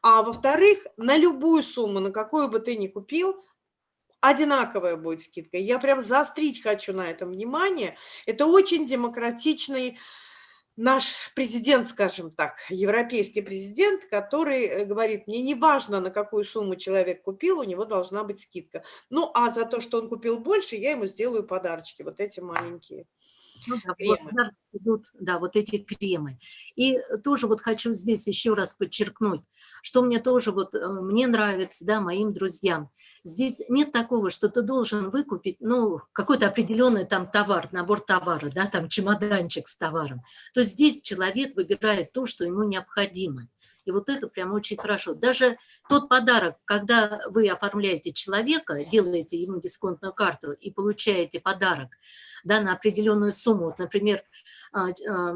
А во-вторых, на любую сумму, на какую бы ты ни купил, одинаковая будет скидка. Я прям заострить хочу на этом внимание. Это очень демократичный наш президент, скажем так, европейский президент, который э, говорит, мне не важно, на какую сумму человек купил, у него должна быть скидка. Ну, а за то, что он купил больше, я ему сделаю подарочки, вот эти маленькие. Ну, да, вот, идут, да, вот эти кремы. И тоже вот хочу здесь еще раз подчеркнуть, что мне тоже вот, э, мне нравится, да, моим друзьям. Здесь нет такого, что ты должен выкупить, ну, какой-то определенный там товар, набор товара, да, там чемоданчик с товаром. То есть здесь человек выбирает то, что ему необходимо. И вот это прям очень хорошо. Даже тот подарок, когда вы оформляете человека, делаете ему дисконтную карту и получаете подарок да, на определенную сумму. Вот, например, а, а,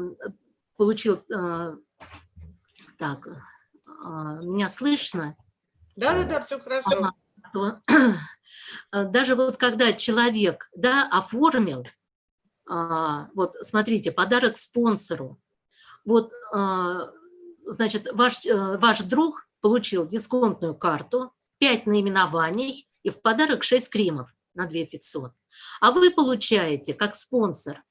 получил... А, так, меня слышно? Да-да-да, все хорошо. Даже вот когда человек да, оформил, вот смотрите, подарок спонсору, вот значит, ваш, э, ваш друг получил дисконтную карту, 5 наименований и в подарок 6 кремов на 2 500. А вы получаете, как спонсор,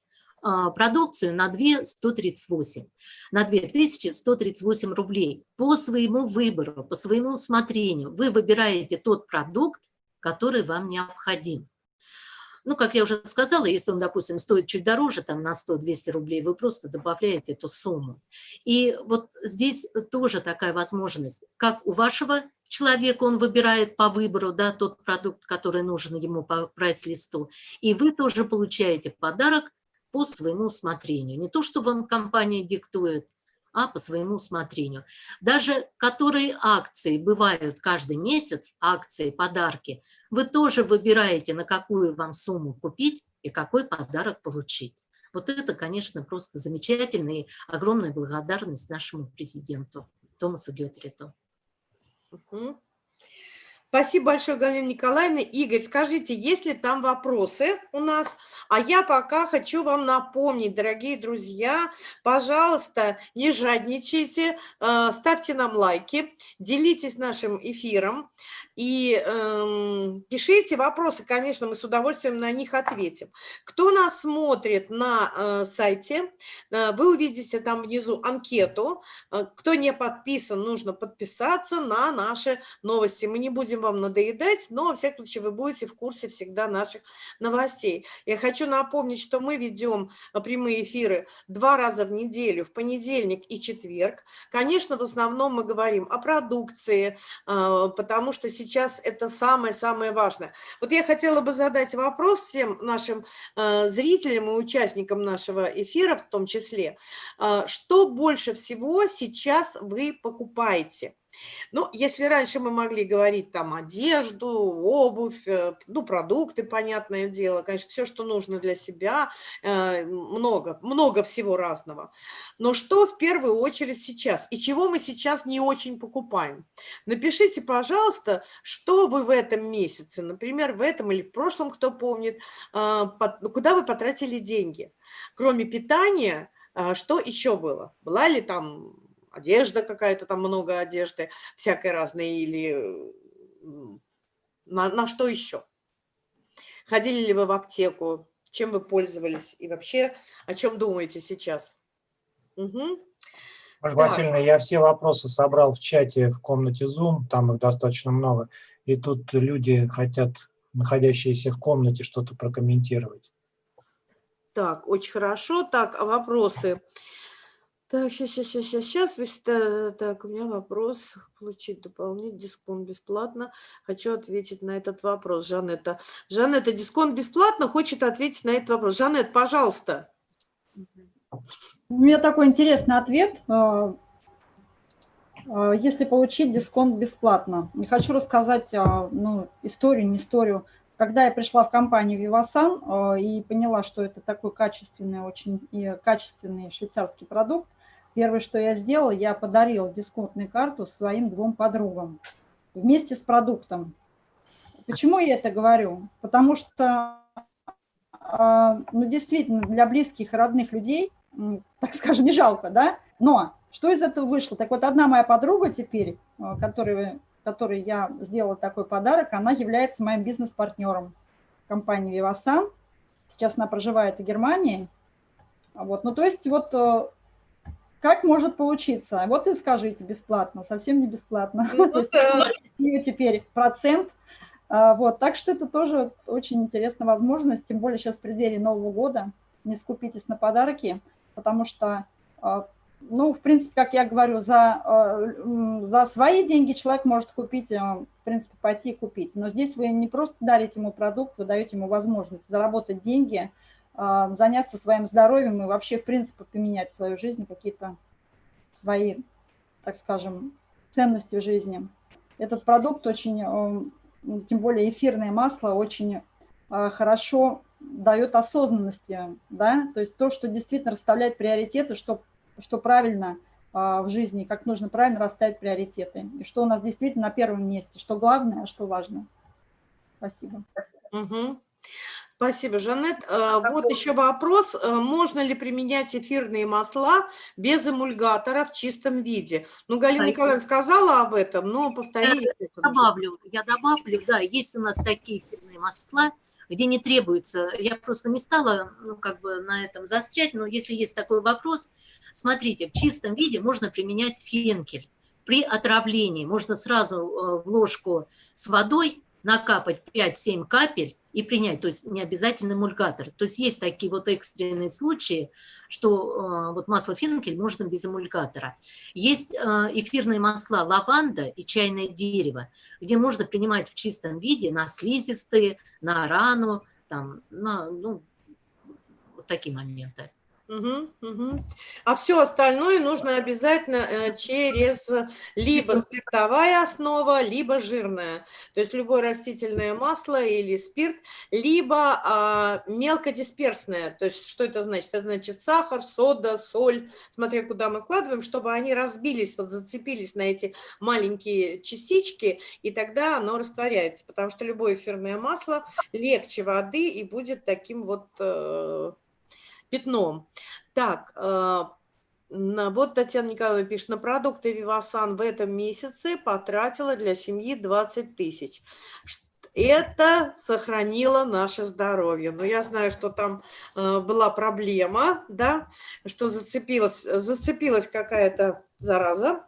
а, продукцию на 2 138, на 2138 рублей по своему выбору, по своему усмотрению. Вы выбираете тот продукт, который вам необходим. Ну, как я уже сказала, если он, допустим, стоит чуть дороже, там на 100-200 рублей, вы просто добавляете эту сумму. И вот здесь тоже такая возможность, как у вашего человека он выбирает по выбору да, тот продукт, который нужен ему по прайс-листу, и вы тоже получаете подарок по своему усмотрению. Не то, что вам компания диктует, а по своему усмотрению. Даже которые акции бывают каждый месяц, акции, подарки, вы тоже выбираете, на какую вам сумму купить и какой подарок получить. Вот это, конечно, просто замечательно и огромная благодарность нашему президенту Томасу Геотриту. Угу. Спасибо большое, Галина Николаевна. Игорь, скажите, есть ли там вопросы у нас? А я пока хочу вам напомнить, дорогие друзья, пожалуйста, не жадничайте, э, ставьте нам лайки, делитесь нашим эфиром. И э, пишите вопросы, конечно, мы с удовольствием на них ответим. Кто нас смотрит на э, сайте, э, вы увидите там внизу анкету. Э, кто не подписан, нужно подписаться на наши новости. Мы не будем вам надоедать, но, во всяком случае, вы будете в курсе всегда наших новостей. Я хочу напомнить, что мы ведем э, прямые эфиры два раза в неделю, в понедельник и четверг. Конечно, в основном мы говорим о продукции, э, потому что сейчас сейчас это самое-самое важное. Вот я хотела бы задать вопрос всем нашим э, зрителям и участникам нашего эфира в том числе. Э, что больше всего сейчас вы покупаете? Ну, если раньше мы могли говорить там одежду, обувь, э, ну, продукты, понятное дело, конечно, все, что нужно для себя, э, много, много всего разного. Но что в первую очередь сейчас и чего мы сейчас не очень покупаем? Напишите, пожалуйста, что вы в этом месяце, например, в этом или в прошлом, кто помнит, э, куда вы потратили деньги. Кроме питания, что еще было? Была ли там одежда какая-то, там много одежды, всякой разной, или на, на что еще? Ходили ли вы в аптеку, чем вы пользовались и вообще о чем думаете сейчас? Угу. Ольга Васильевна, я все вопросы собрал в чате в комнате Zoom, там их достаточно много, и тут люди хотят, находящиеся в комнате, что-то прокомментировать. Так, очень хорошо. Так, а вопросы? Так, сейчас, сейчас, сейчас, сейчас. Так, у меня вопрос. Получить дополнительный дисконт бесплатно. Хочу ответить на этот вопрос. Жанетта. Жанетта, дисконт бесплатно? Хочет ответить на этот вопрос. Жанет, пожалуйста. У меня такой интересный ответ. А, а, если получить дисконт бесплатно. Не хочу рассказать а, ну, историю, не историю. Когда я пришла в компанию Vivasan и поняла, что это такой качественный, очень и качественный швейцарский продукт, Первое, что я сделала, я подарила дисконтную карту своим двум подругам вместе с продуктом. Почему я это говорю? Потому что, а, ну, действительно, для близких и родных людей, так скажем, не жалко, да? Но что из этого вышло? Так вот, одна моя подруга теперь, а, которой, которой я сделала такой подарок, она является моим бизнес-партнером компании Vivasan. Сейчас она проживает в Германии. Вот, ну, то есть вот э, как может получиться? Вот и скажите, бесплатно, совсем не бесплатно. Ну, То есть ее теперь процент. А, вот, так что это тоже очень интересная возможность, тем более сейчас в преддверии Нового года. Не скупитесь на подарки, потому что, а, ну, в принципе, как я говорю, за, а, за свои деньги человек может купить, в принципе, пойти и купить. Но здесь вы не просто дарите ему продукт, вы даете ему возможность заработать деньги – заняться своим здоровьем и вообще, в принципе, поменять свою жизнь, какие-то свои, так скажем, ценности в жизни. Этот продукт очень, э, тем более эфирное масло, очень э, хорошо дает осознанности, да, то есть то, что действительно расставляет приоритеты, что, что правильно в жизни, как нужно правильно расставить приоритеты, и что у нас действительно на первом месте, что главное, а что важно. Спасибо. Угу. Спасибо, Жанет. Э, вот еще вопрос. Э, можно ли применять эфирные масла без эмульгатора в чистом виде? Ну, Галина Николаевна сказала об этом, но повторите. Я добавлю, я добавлю, да, есть у нас такие эфирные масла, где не требуется, я просто не стала ну, как бы на этом застрять, но если есть такой вопрос, смотрите, в чистом виде можно применять фенкель. При отравлении можно сразу э, в ложку с водой накапать 5-7 капель, и принять, то есть не обязательно эмульгатор. То есть есть такие вот экстренные случаи, что э, вот масло фенкель можно без эмульгатора. Есть э, эфирные масла лаванда и чайное дерево, где можно принимать в чистом виде на слизистые, на рану, там, на, ну, вот такие моменты. Угу, угу. А все остальное нужно обязательно э, через либо спиртовая основа, либо жирная. То есть любое растительное масло или спирт, либо а, мелкодисперсное. То есть что это значит? Это значит сахар, сода, соль, смотря куда мы вкладываем, чтобы они разбились, вот зацепились на эти маленькие частички, и тогда оно растворяется. Потому что любое эфирное масло легче воды и будет таким вот э, пятном. Так, э, вот Татьяна Николаевна пишет, на продукты Вивасан в этом месяце потратила для семьи 20 тысяч. Это сохранило наше здоровье. Но я знаю, что там э, была проблема, да, что зацепилась, зацепилась какая-то зараза,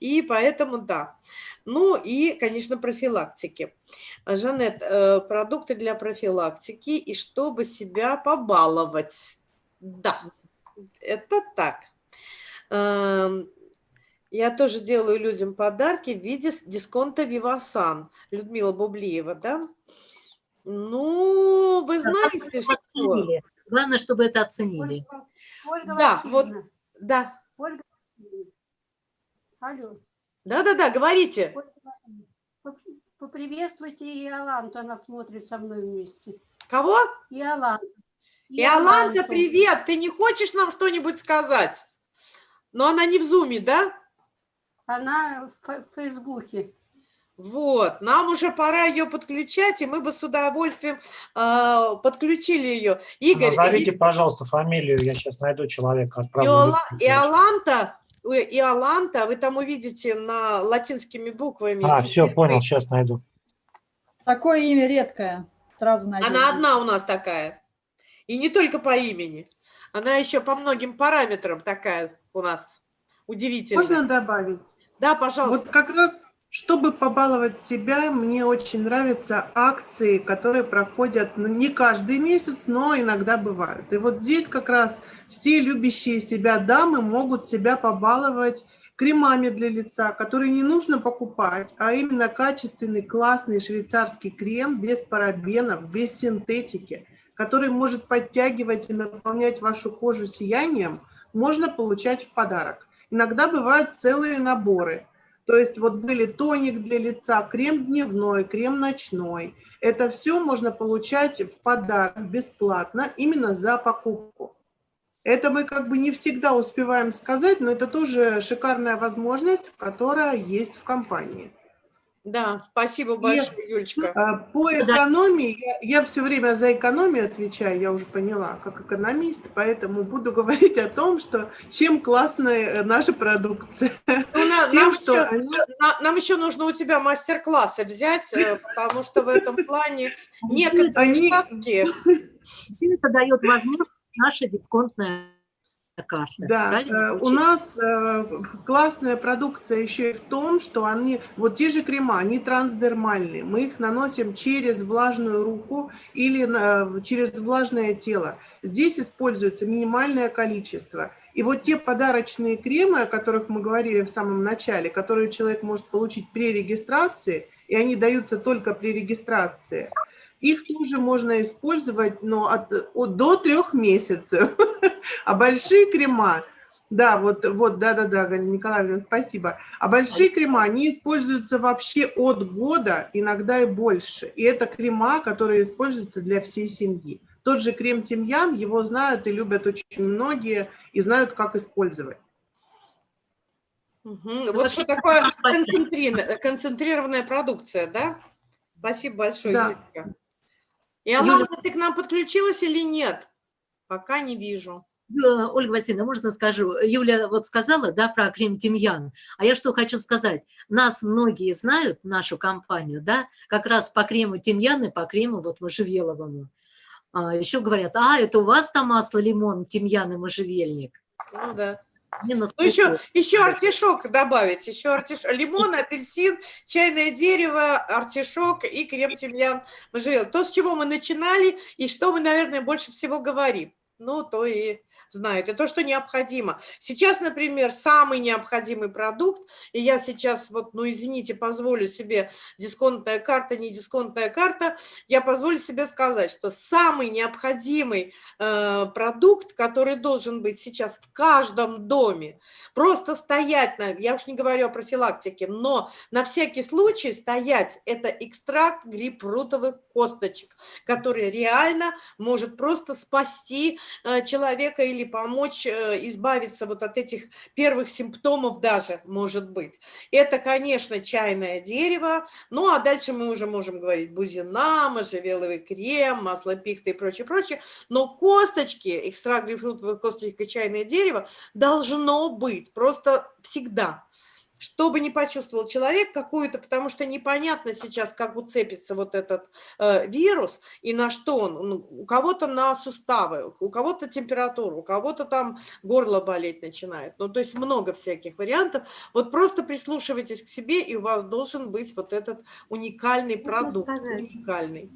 и поэтому да. Ну и, конечно, профилактики. Жанет, э, продукты для профилактики и чтобы себя побаловать. Да, это так. Эм, я тоже делаю людям подарки в виде дисконта Вивасан. Людмила Бублиева, да? Ну, вы знаете, что... Оценили. Главное, чтобы это оценили. Ольга да, вот, да. Ольга Алло. Да-да-да, говорите. Поприветствуйте Иоланту, она смотрит со мной вместе. Кого? Иоланта. Иоланта, привет! Ты не хочешь нам что-нибудь сказать? Но она не в зуме, да? Она в Фейсбуке. Вот, нам уже пора ее подключать, и мы бы с удовольствием э, подключили ее. Игорь... Назовите, и... пожалуйста, фамилию, я сейчас найду человека. Иола... Иоланта, Иоланта, вы там увидите на латинскими буквами. А, все, понял, сейчас найду. Такое имя редкое, сразу найду. Она одна у нас такая. И не только по имени. Она еще по многим параметрам такая у нас удивительная. Можно добавить? Да, пожалуйста. Вот как раз чтобы побаловать себя, мне очень нравятся акции, которые проходят ну, не каждый месяц, но иногда бывают. И вот здесь как раз все любящие себя дамы могут себя побаловать кремами для лица, которые не нужно покупать, а именно качественный, классный швейцарский крем без парабенов, без синтетики, который может подтягивать и наполнять вашу кожу сиянием, можно получать в подарок. Иногда бывают целые наборы – то есть вот были тоник для лица, крем дневной, крем ночной. Это все можно получать в подарок бесплатно именно за покупку. Это мы как бы не всегда успеваем сказать, но это тоже шикарная возможность, которая есть в компании. Да, спасибо большое, Юлечка. А, по экономии, я, я все время за экономию отвечаю, я уже поняла, как экономист, поэтому буду говорить о том, что чем классная наша продукция. Ну, на, Тем, нам, что еще, они... на, нам еще нужно у тебя мастер-классы взять, э, потому что в этом плане некоторые они... штатские... Все это дает возможность наша дисконтная карта. Да, э, у нас э, классная продукция еще и в том, что они, вот те же крема, они трансдермальные. Мы их наносим через влажную руку или через влажное тело. Здесь используется минимальное количество. И вот те подарочные кремы, о которых мы говорили в самом начале, которые человек может получить при регистрации, и они даются только при регистрации – их тоже можно использовать но от, от, до трех месяцев. А большие крема, да, вот, вот, да-да-да, Николай, спасибо. А большие крема, они используются вообще от года, иногда и больше. И это крема, которые используются для всей семьи. Тот же крем тимьян, его знают и любят очень многие, и знают, как использовать. Угу. Вот что такое концентрированная продукция, да? Спасибо большое, да. Юлька. И Алана, ты к нам подключилась или нет? Пока не вижу. Ольга Васильевна, можно скажу? Юля вот сказала, да, про крем тимьян. А я что хочу сказать? Нас многие знают, нашу компанию, да, как раз по крему тимьян и по крему вот можжевеловому. А, еще говорят, а, это у вас там масло лимон, тимьян и можжевельник. Ну да. Ну, еще, еще артишок добавить, еще артишок, лимон, апельсин, чайное дерево, артишок и крем тимьян можжевеловый. То, с чего мы начинали и что мы, наверное, больше всего говорим ну, то и знает. Это то, что необходимо. Сейчас, например, самый необходимый продукт, и я сейчас, вот, ну, извините, позволю себе, дисконтная карта, не дисконтная карта, я позволю себе сказать, что самый необходимый э, продукт, который должен быть сейчас в каждом доме, просто стоять, на, я уж не говорю о профилактике, но на всякий случай стоять, это экстракт грейпфрутовых косточек, который реально может просто спасти человека или помочь э, избавиться вот от этих первых симптомов даже, может быть. Это, конечно, чайное дерево, ну а дальше мы уже можем говорить бузина, можжевеловый крем, масло пихты и прочее, прочее. Но косточки, экстракт грейпфрутовых косточек и чайное дерево должно быть просто всегда чтобы не почувствовал человек какую-то, потому что непонятно сейчас, как уцепится вот этот э, вирус и на что он. Ну, у кого-то на суставы, у кого-то температура, у кого-то там горло болеть начинает. Ну, то есть много всяких вариантов. Вот просто прислушивайтесь к себе, и у вас должен быть вот этот уникальный продукт. Уникальный.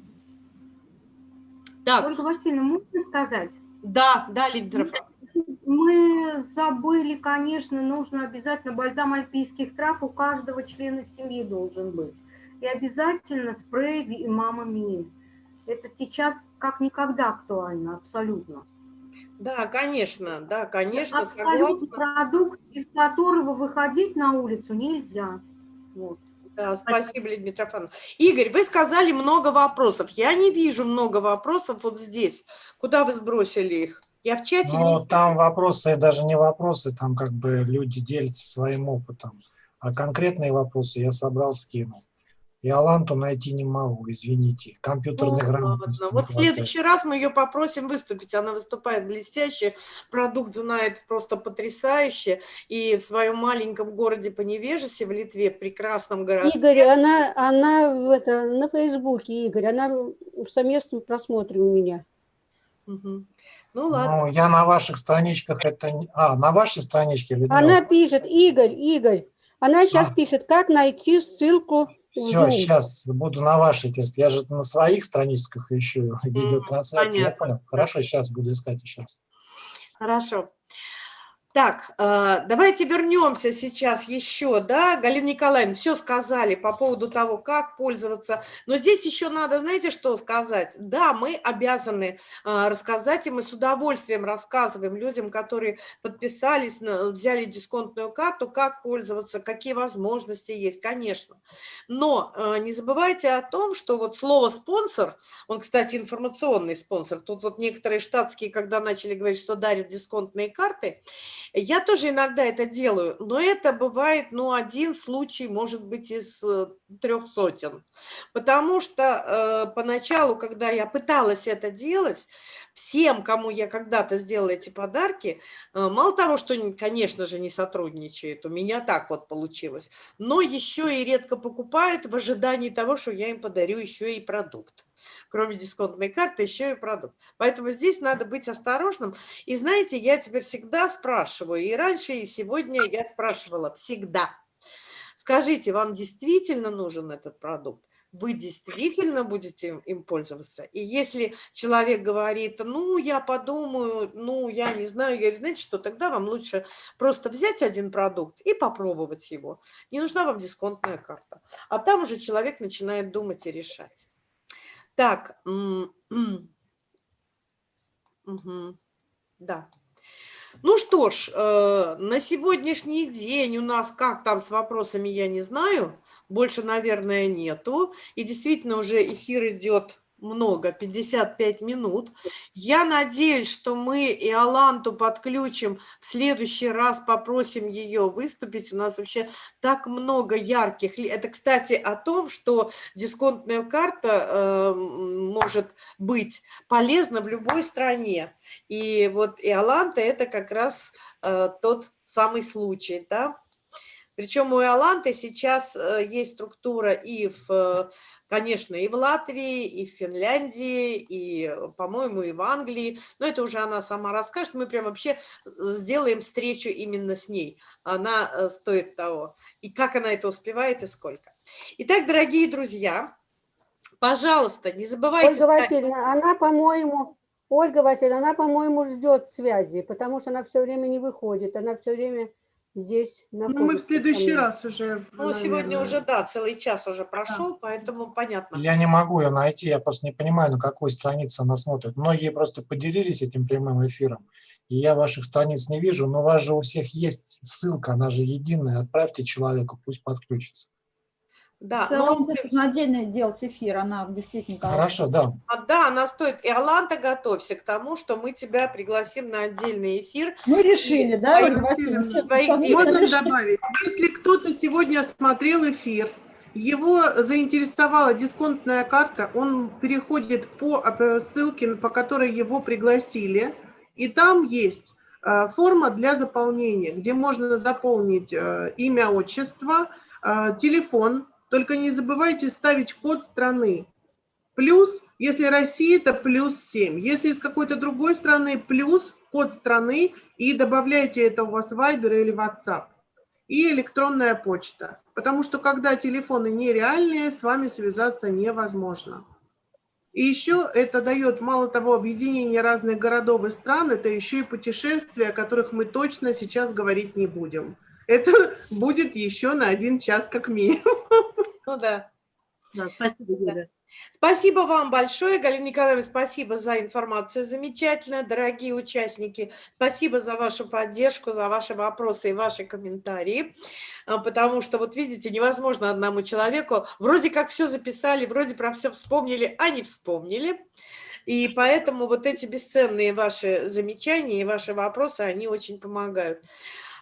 Так. Ольга Васильевна, можно сказать? Да, да, Лидеров мы забыли, конечно, нужно обязательно бальзам альпийских трав у каждого члена семьи должен быть. И обязательно спрей мама ми. Это сейчас как никогда актуально, абсолютно. Да, конечно, да, конечно, Абсолютно согласна. продукт, без которого выходить на улицу нельзя. Вот. Да, спасибо, Лидия Митрофановна. Игорь, вы сказали много вопросов. Я не вижу много вопросов вот здесь. Куда вы сбросили их? Я в чате Ну, не там вопросы, даже не вопросы, там как бы люди делятся своим опытом. А конкретные вопросы я собрал, скинул. И Аланту найти не могу, извините. Компьютерной Ну, грамотности Вот в следующий раз мы ее попросим выступить. Она выступает блестяще, продукт знает просто потрясающе. И в своем маленьком городе по Невежесе в Литве, прекрасном городке. Игорь, она, она в это, на Фейсбуке, Игорь, она в совместном просмотре у меня. Мгм. Ну ладно. Ну, я на ваших страничках это... А, на вашей страничке, Людмила? Она пишет, Игорь, Игорь, она сейчас А. пишет, как найти ссылку Все, сейчас буду на вашей тест. Я же на своих страничках ищу видеотрансляции. Я понял. Хорошо, сейчас буду искать еще раз. Хорошо. Так, э, давайте вернемся сейчас еще, да, Галина Николаевна, все сказали по поводу того, как пользоваться, но здесь еще надо, знаете, что сказать? Да, мы обязаны э, рассказать, и мы с удовольствием рассказываем людям, которые подписались, взяли дисконтную карту, как пользоваться, какие возможности есть, конечно. Но э, не забывайте о том, что вот слово «спонсор», он, кстати, информационный спонсор, тут вот некоторые штатские, когда начали говорить, что дарят дисконтные карты, я тоже иногда это делаю, но это бывает, ну, один случай, может быть, из э, трех сотен. Потому что э, поначалу, когда я пыталась это делать, всем, кому я когда-то сделала эти подарки, э, мало того, что, конечно же, не сотрудничают, у меня так вот получилось, но еще и редко покупают в ожидании того, что я им подарю еще и продукт. Кроме дисконтной карты, еще и продукт. Поэтому здесь надо быть осторожным. И знаете, я теперь всегда спрашиваю, и раньше, и сегодня я спрашивала всегда. Скажите, вам действительно нужен этот продукт? Вы действительно будете им, пользоваться? И если человек говорит, ну, я подумаю, ну, я не знаю, я говорю, знаете что, тогда вам лучше просто взять один продукт и попробовать его. Не нужна вам дисконтная карта. А там уже человек начинает думать и решать. Так, да. Ну что ж, э, на сегодняшний день у нас как там с вопросами, я не знаю. Больше, наверное, нету. И действительно уже эфир идет много, 55 минут. Я надеюсь, что мы и Аланту подключим. В следующий раз попросим ее выступить. У нас вообще так много ярких. Это, кстати, о том, что дисконтная карта э, может быть полезна в любой стране. И вот и Аланта это как раз э, тот самый случай, да. Причем у Иоланты сейчас э, есть структура и, в, э, конечно, и в Латвии, и в Финляндии, и, по-моему, и в Англии. Но это уже она сама расскажет. Мы прям вообще э, сделаем встречу именно с ней. Она стоит того. И как она это успевает, и сколько. Итак, дорогие друзья, пожалуйста, не забывайте... Ольга Васильевна, она, по-моему, Ольга Васильевна, она, по-моему, ждет связи, потому что она все время не выходит, она все время здесь находится. Ну, мы в следующий раз уже. Ну, сегодня наверное. уже, да, целый час уже прошел, поэтому понятно. Я не могу ее найти, я просто не понимаю, на какой странице она смотрит. Многие просто поделились этим прямым эфиром, и я ваших страниц не вижу, но у вас же у всех есть ссылка, она же единая, отправьте человеку, пусть подключится. Да, В целом, но- нужно отдельно делать эфир, она действительно... Хорошо, да. А, Да, она стоит. И Аланта, готовься к тому, что мы тебя пригласим на отдельный эфир. Мы решили, да, совместно дети. Можно добавить, если кто-то сегодня смотрел эфир, его заинтересовала дисконтная карта, он переходит по э, ссылке, по которой его пригласили, и там есть э, форма для заполнения, где можно заполнить э, имя, отчество, телефон, только не забывайте ставить код страны. Плюс, если Россия, это плюс 7. Если из какой-то другой страны, плюс код страны и добавляйте это у вас в Viber или WhatsApp. И электронная почта. Потому что когда телефоны нереальные, с вами связаться невозможно. И еще это дает, мало того, объединение разных городов и стран, это еще и путешествия, о которых мы точно сейчас говорить не будем. Это будет еще на один час как минимум. Ну да. Да, спасибо, Юля. Спасибо вам большое, Галина Николаевна, спасибо за информацию замечательно, дорогие участники. Спасибо за вашу поддержку, за ваши вопросы и ваши комментарии, А, потому что, вот видите, невозможно одному человеку, вроде как все записали, вроде про все вспомнили, а не вспомнили. И поэтому вот эти бесценные ваши замечания и ваши вопросы, они очень помогают.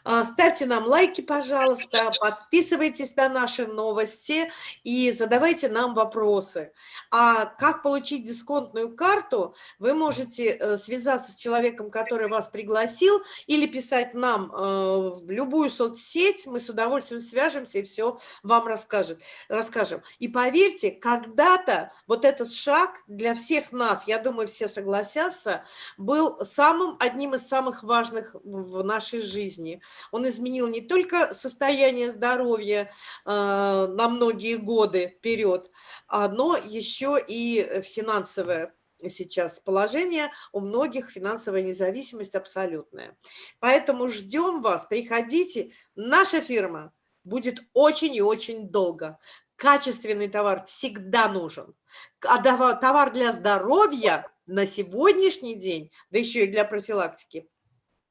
А, Ставьте нам лайки, пожалуйста, подписывайтесь на наши новости и задавайте нам вопросы. А как получить дисконтную карту, вы можете э, связаться с человеком, который вас пригласил, или писать нам э, в любую соцсеть, мы с удовольствием свяжемся и все вам расскажет, расскажем. И поверьте, когда-то вот этот шаг для всех нас, я думаю, все согласятся, был самым, одним из самых важных в нашей жизни. Он изменил не только состояние здоровья э, на многие годы вперед, а, но еще и финансовое сейчас положение, у многих финансовая независимость абсолютная. Поэтому ждем вас, приходите. Наша фирма будет очень и очень долго. Качественный товар всегда нужен. А товар для здоровья на сегодняшний день, да еще и для профилактики,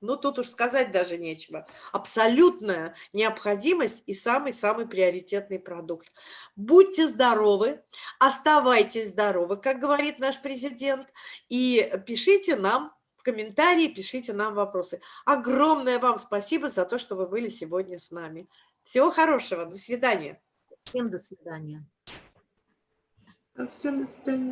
ну, тут уж сказать даже нечего. Абсолютная необходимость и самый-самый приоритетный продукт. Будьте здоровы, оставайтесь здоровы, как говорит наш президент, и пишите нам в комментарии, пишите нам вопросы. Огромное вам спасибо за то, что вы были сегодня с нами. Всего хорошего, до свидания. Всем до свидания. Всем до свидания.